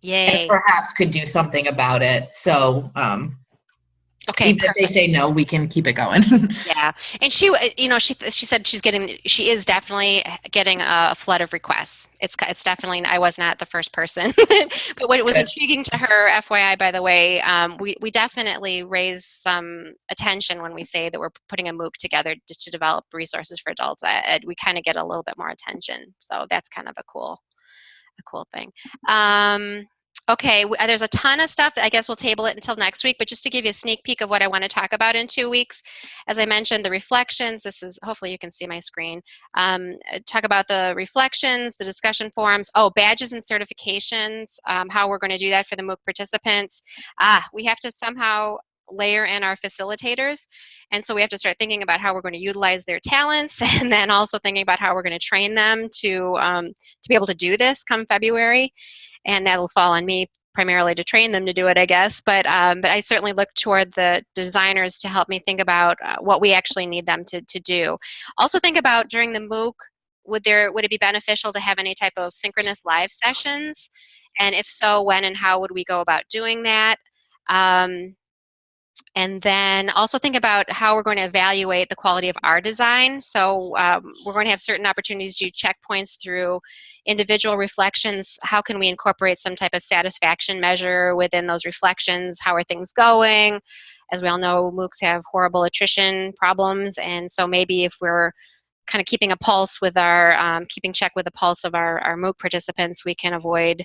yay. and perhaps could do something about it. So um, Okay, even if they say no, we can keep it going. [laughs] yeah. And she, uh, you know, she she said she's getting, she is definitely getting a flood of requests. It's it's definitely. I was not the first person, [laughs] but what was Okay. intriguing to her, FYI, by the way, um, we we definitely raise some attention when we say that we're putting a MOOC together just to develop resources for adults ed. We kind of get a little bit more attention, so that's kind of a cool, a cool thing. Um, Okay, uh, there's a ton of stuff. I guess we'll table it until next week, but just to give you a sneak peek of what I want to talk about in two weeks, as I mentioned, the reflections. This is hopefully you can see my screen. Um, uh, talk about the reflections, the discussion forums. Oh, badges and certifications. Um, how we're going to do that for the MOOC participants. Ah, we have to somehow layer in our facilitators and so we have to start thinking about how we're going to utilize their talents [laughs] and then also thinking about how we're going to train them to um, to be able to do this come february and that'll fall on me primarily to train them to do it, I guess. But um, but I certainly look toward the designers to help me think about uh, what we actually need them to to do. Also think about during the MOOC, would there would it be beneficial to have any type of synchronous live sessions, and if so, when and how would we go about doing that? Um, and then also think about how we're going to evaluate the quality of our design. So um, we're going to have certain opportunities to do checkpoints through individual reflections. How can we incorporate some type of satisfaction measure within those reflections? How are things going? As we all know, MOOCs have horrible attrition problems, and so maybe if we're kind of keeping a pulse with our, um, keeping check with the pulse of our, our MOOC participants, we can avoid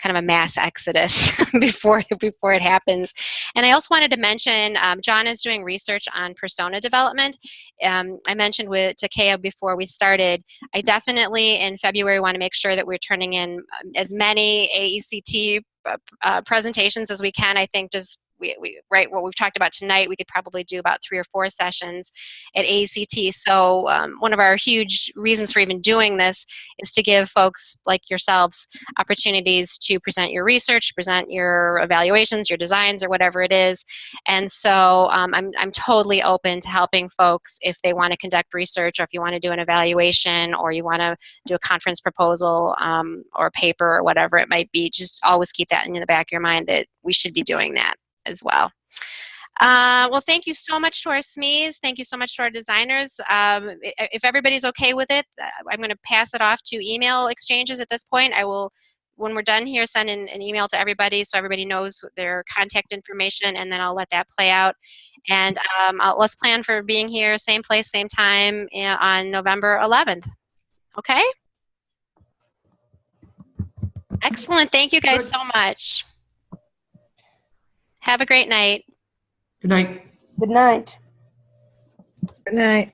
kind of a mass exodus [laughs] before before it happens. And I also wanted to mention, um, John is doing research on persona development. Um, I mentioned with Takeo before we started, I definitely in February want to make sure that we're turning in um, as many AECT uh, uh, presentations as we can. I think just we, we, right what we've talked about tonight, we could probably do about three or four sessions at AECT. So um, one of our huge reasons for even doing this is to give folks like yourselves opportunities to present your research, present your evaluations, your designs, or whatever it is. And so um, I'm, I'm totally open to helping folks if they want to conduct research or if you want to do an evaluation or you want to do a conference proposal um, or paper or whatever it might be. Just always keep that in the back of your mind that we should be doing that as well. Uh, well, thank you so much to our SMEs. Thank you so much to our designers. Um, if everybody's okay with it, uh, I'm going to pass it off to email exchanges at this point. I will, when we're done here, send in an email to everybody so everybody knows their contact information, and then I'll let that play out. And um, I'll, let's plan for being here, same place, same time uh, on November 11th. Okay? Excellent. Thank you guys so much. Have a great night. Good night. Good night. Good night.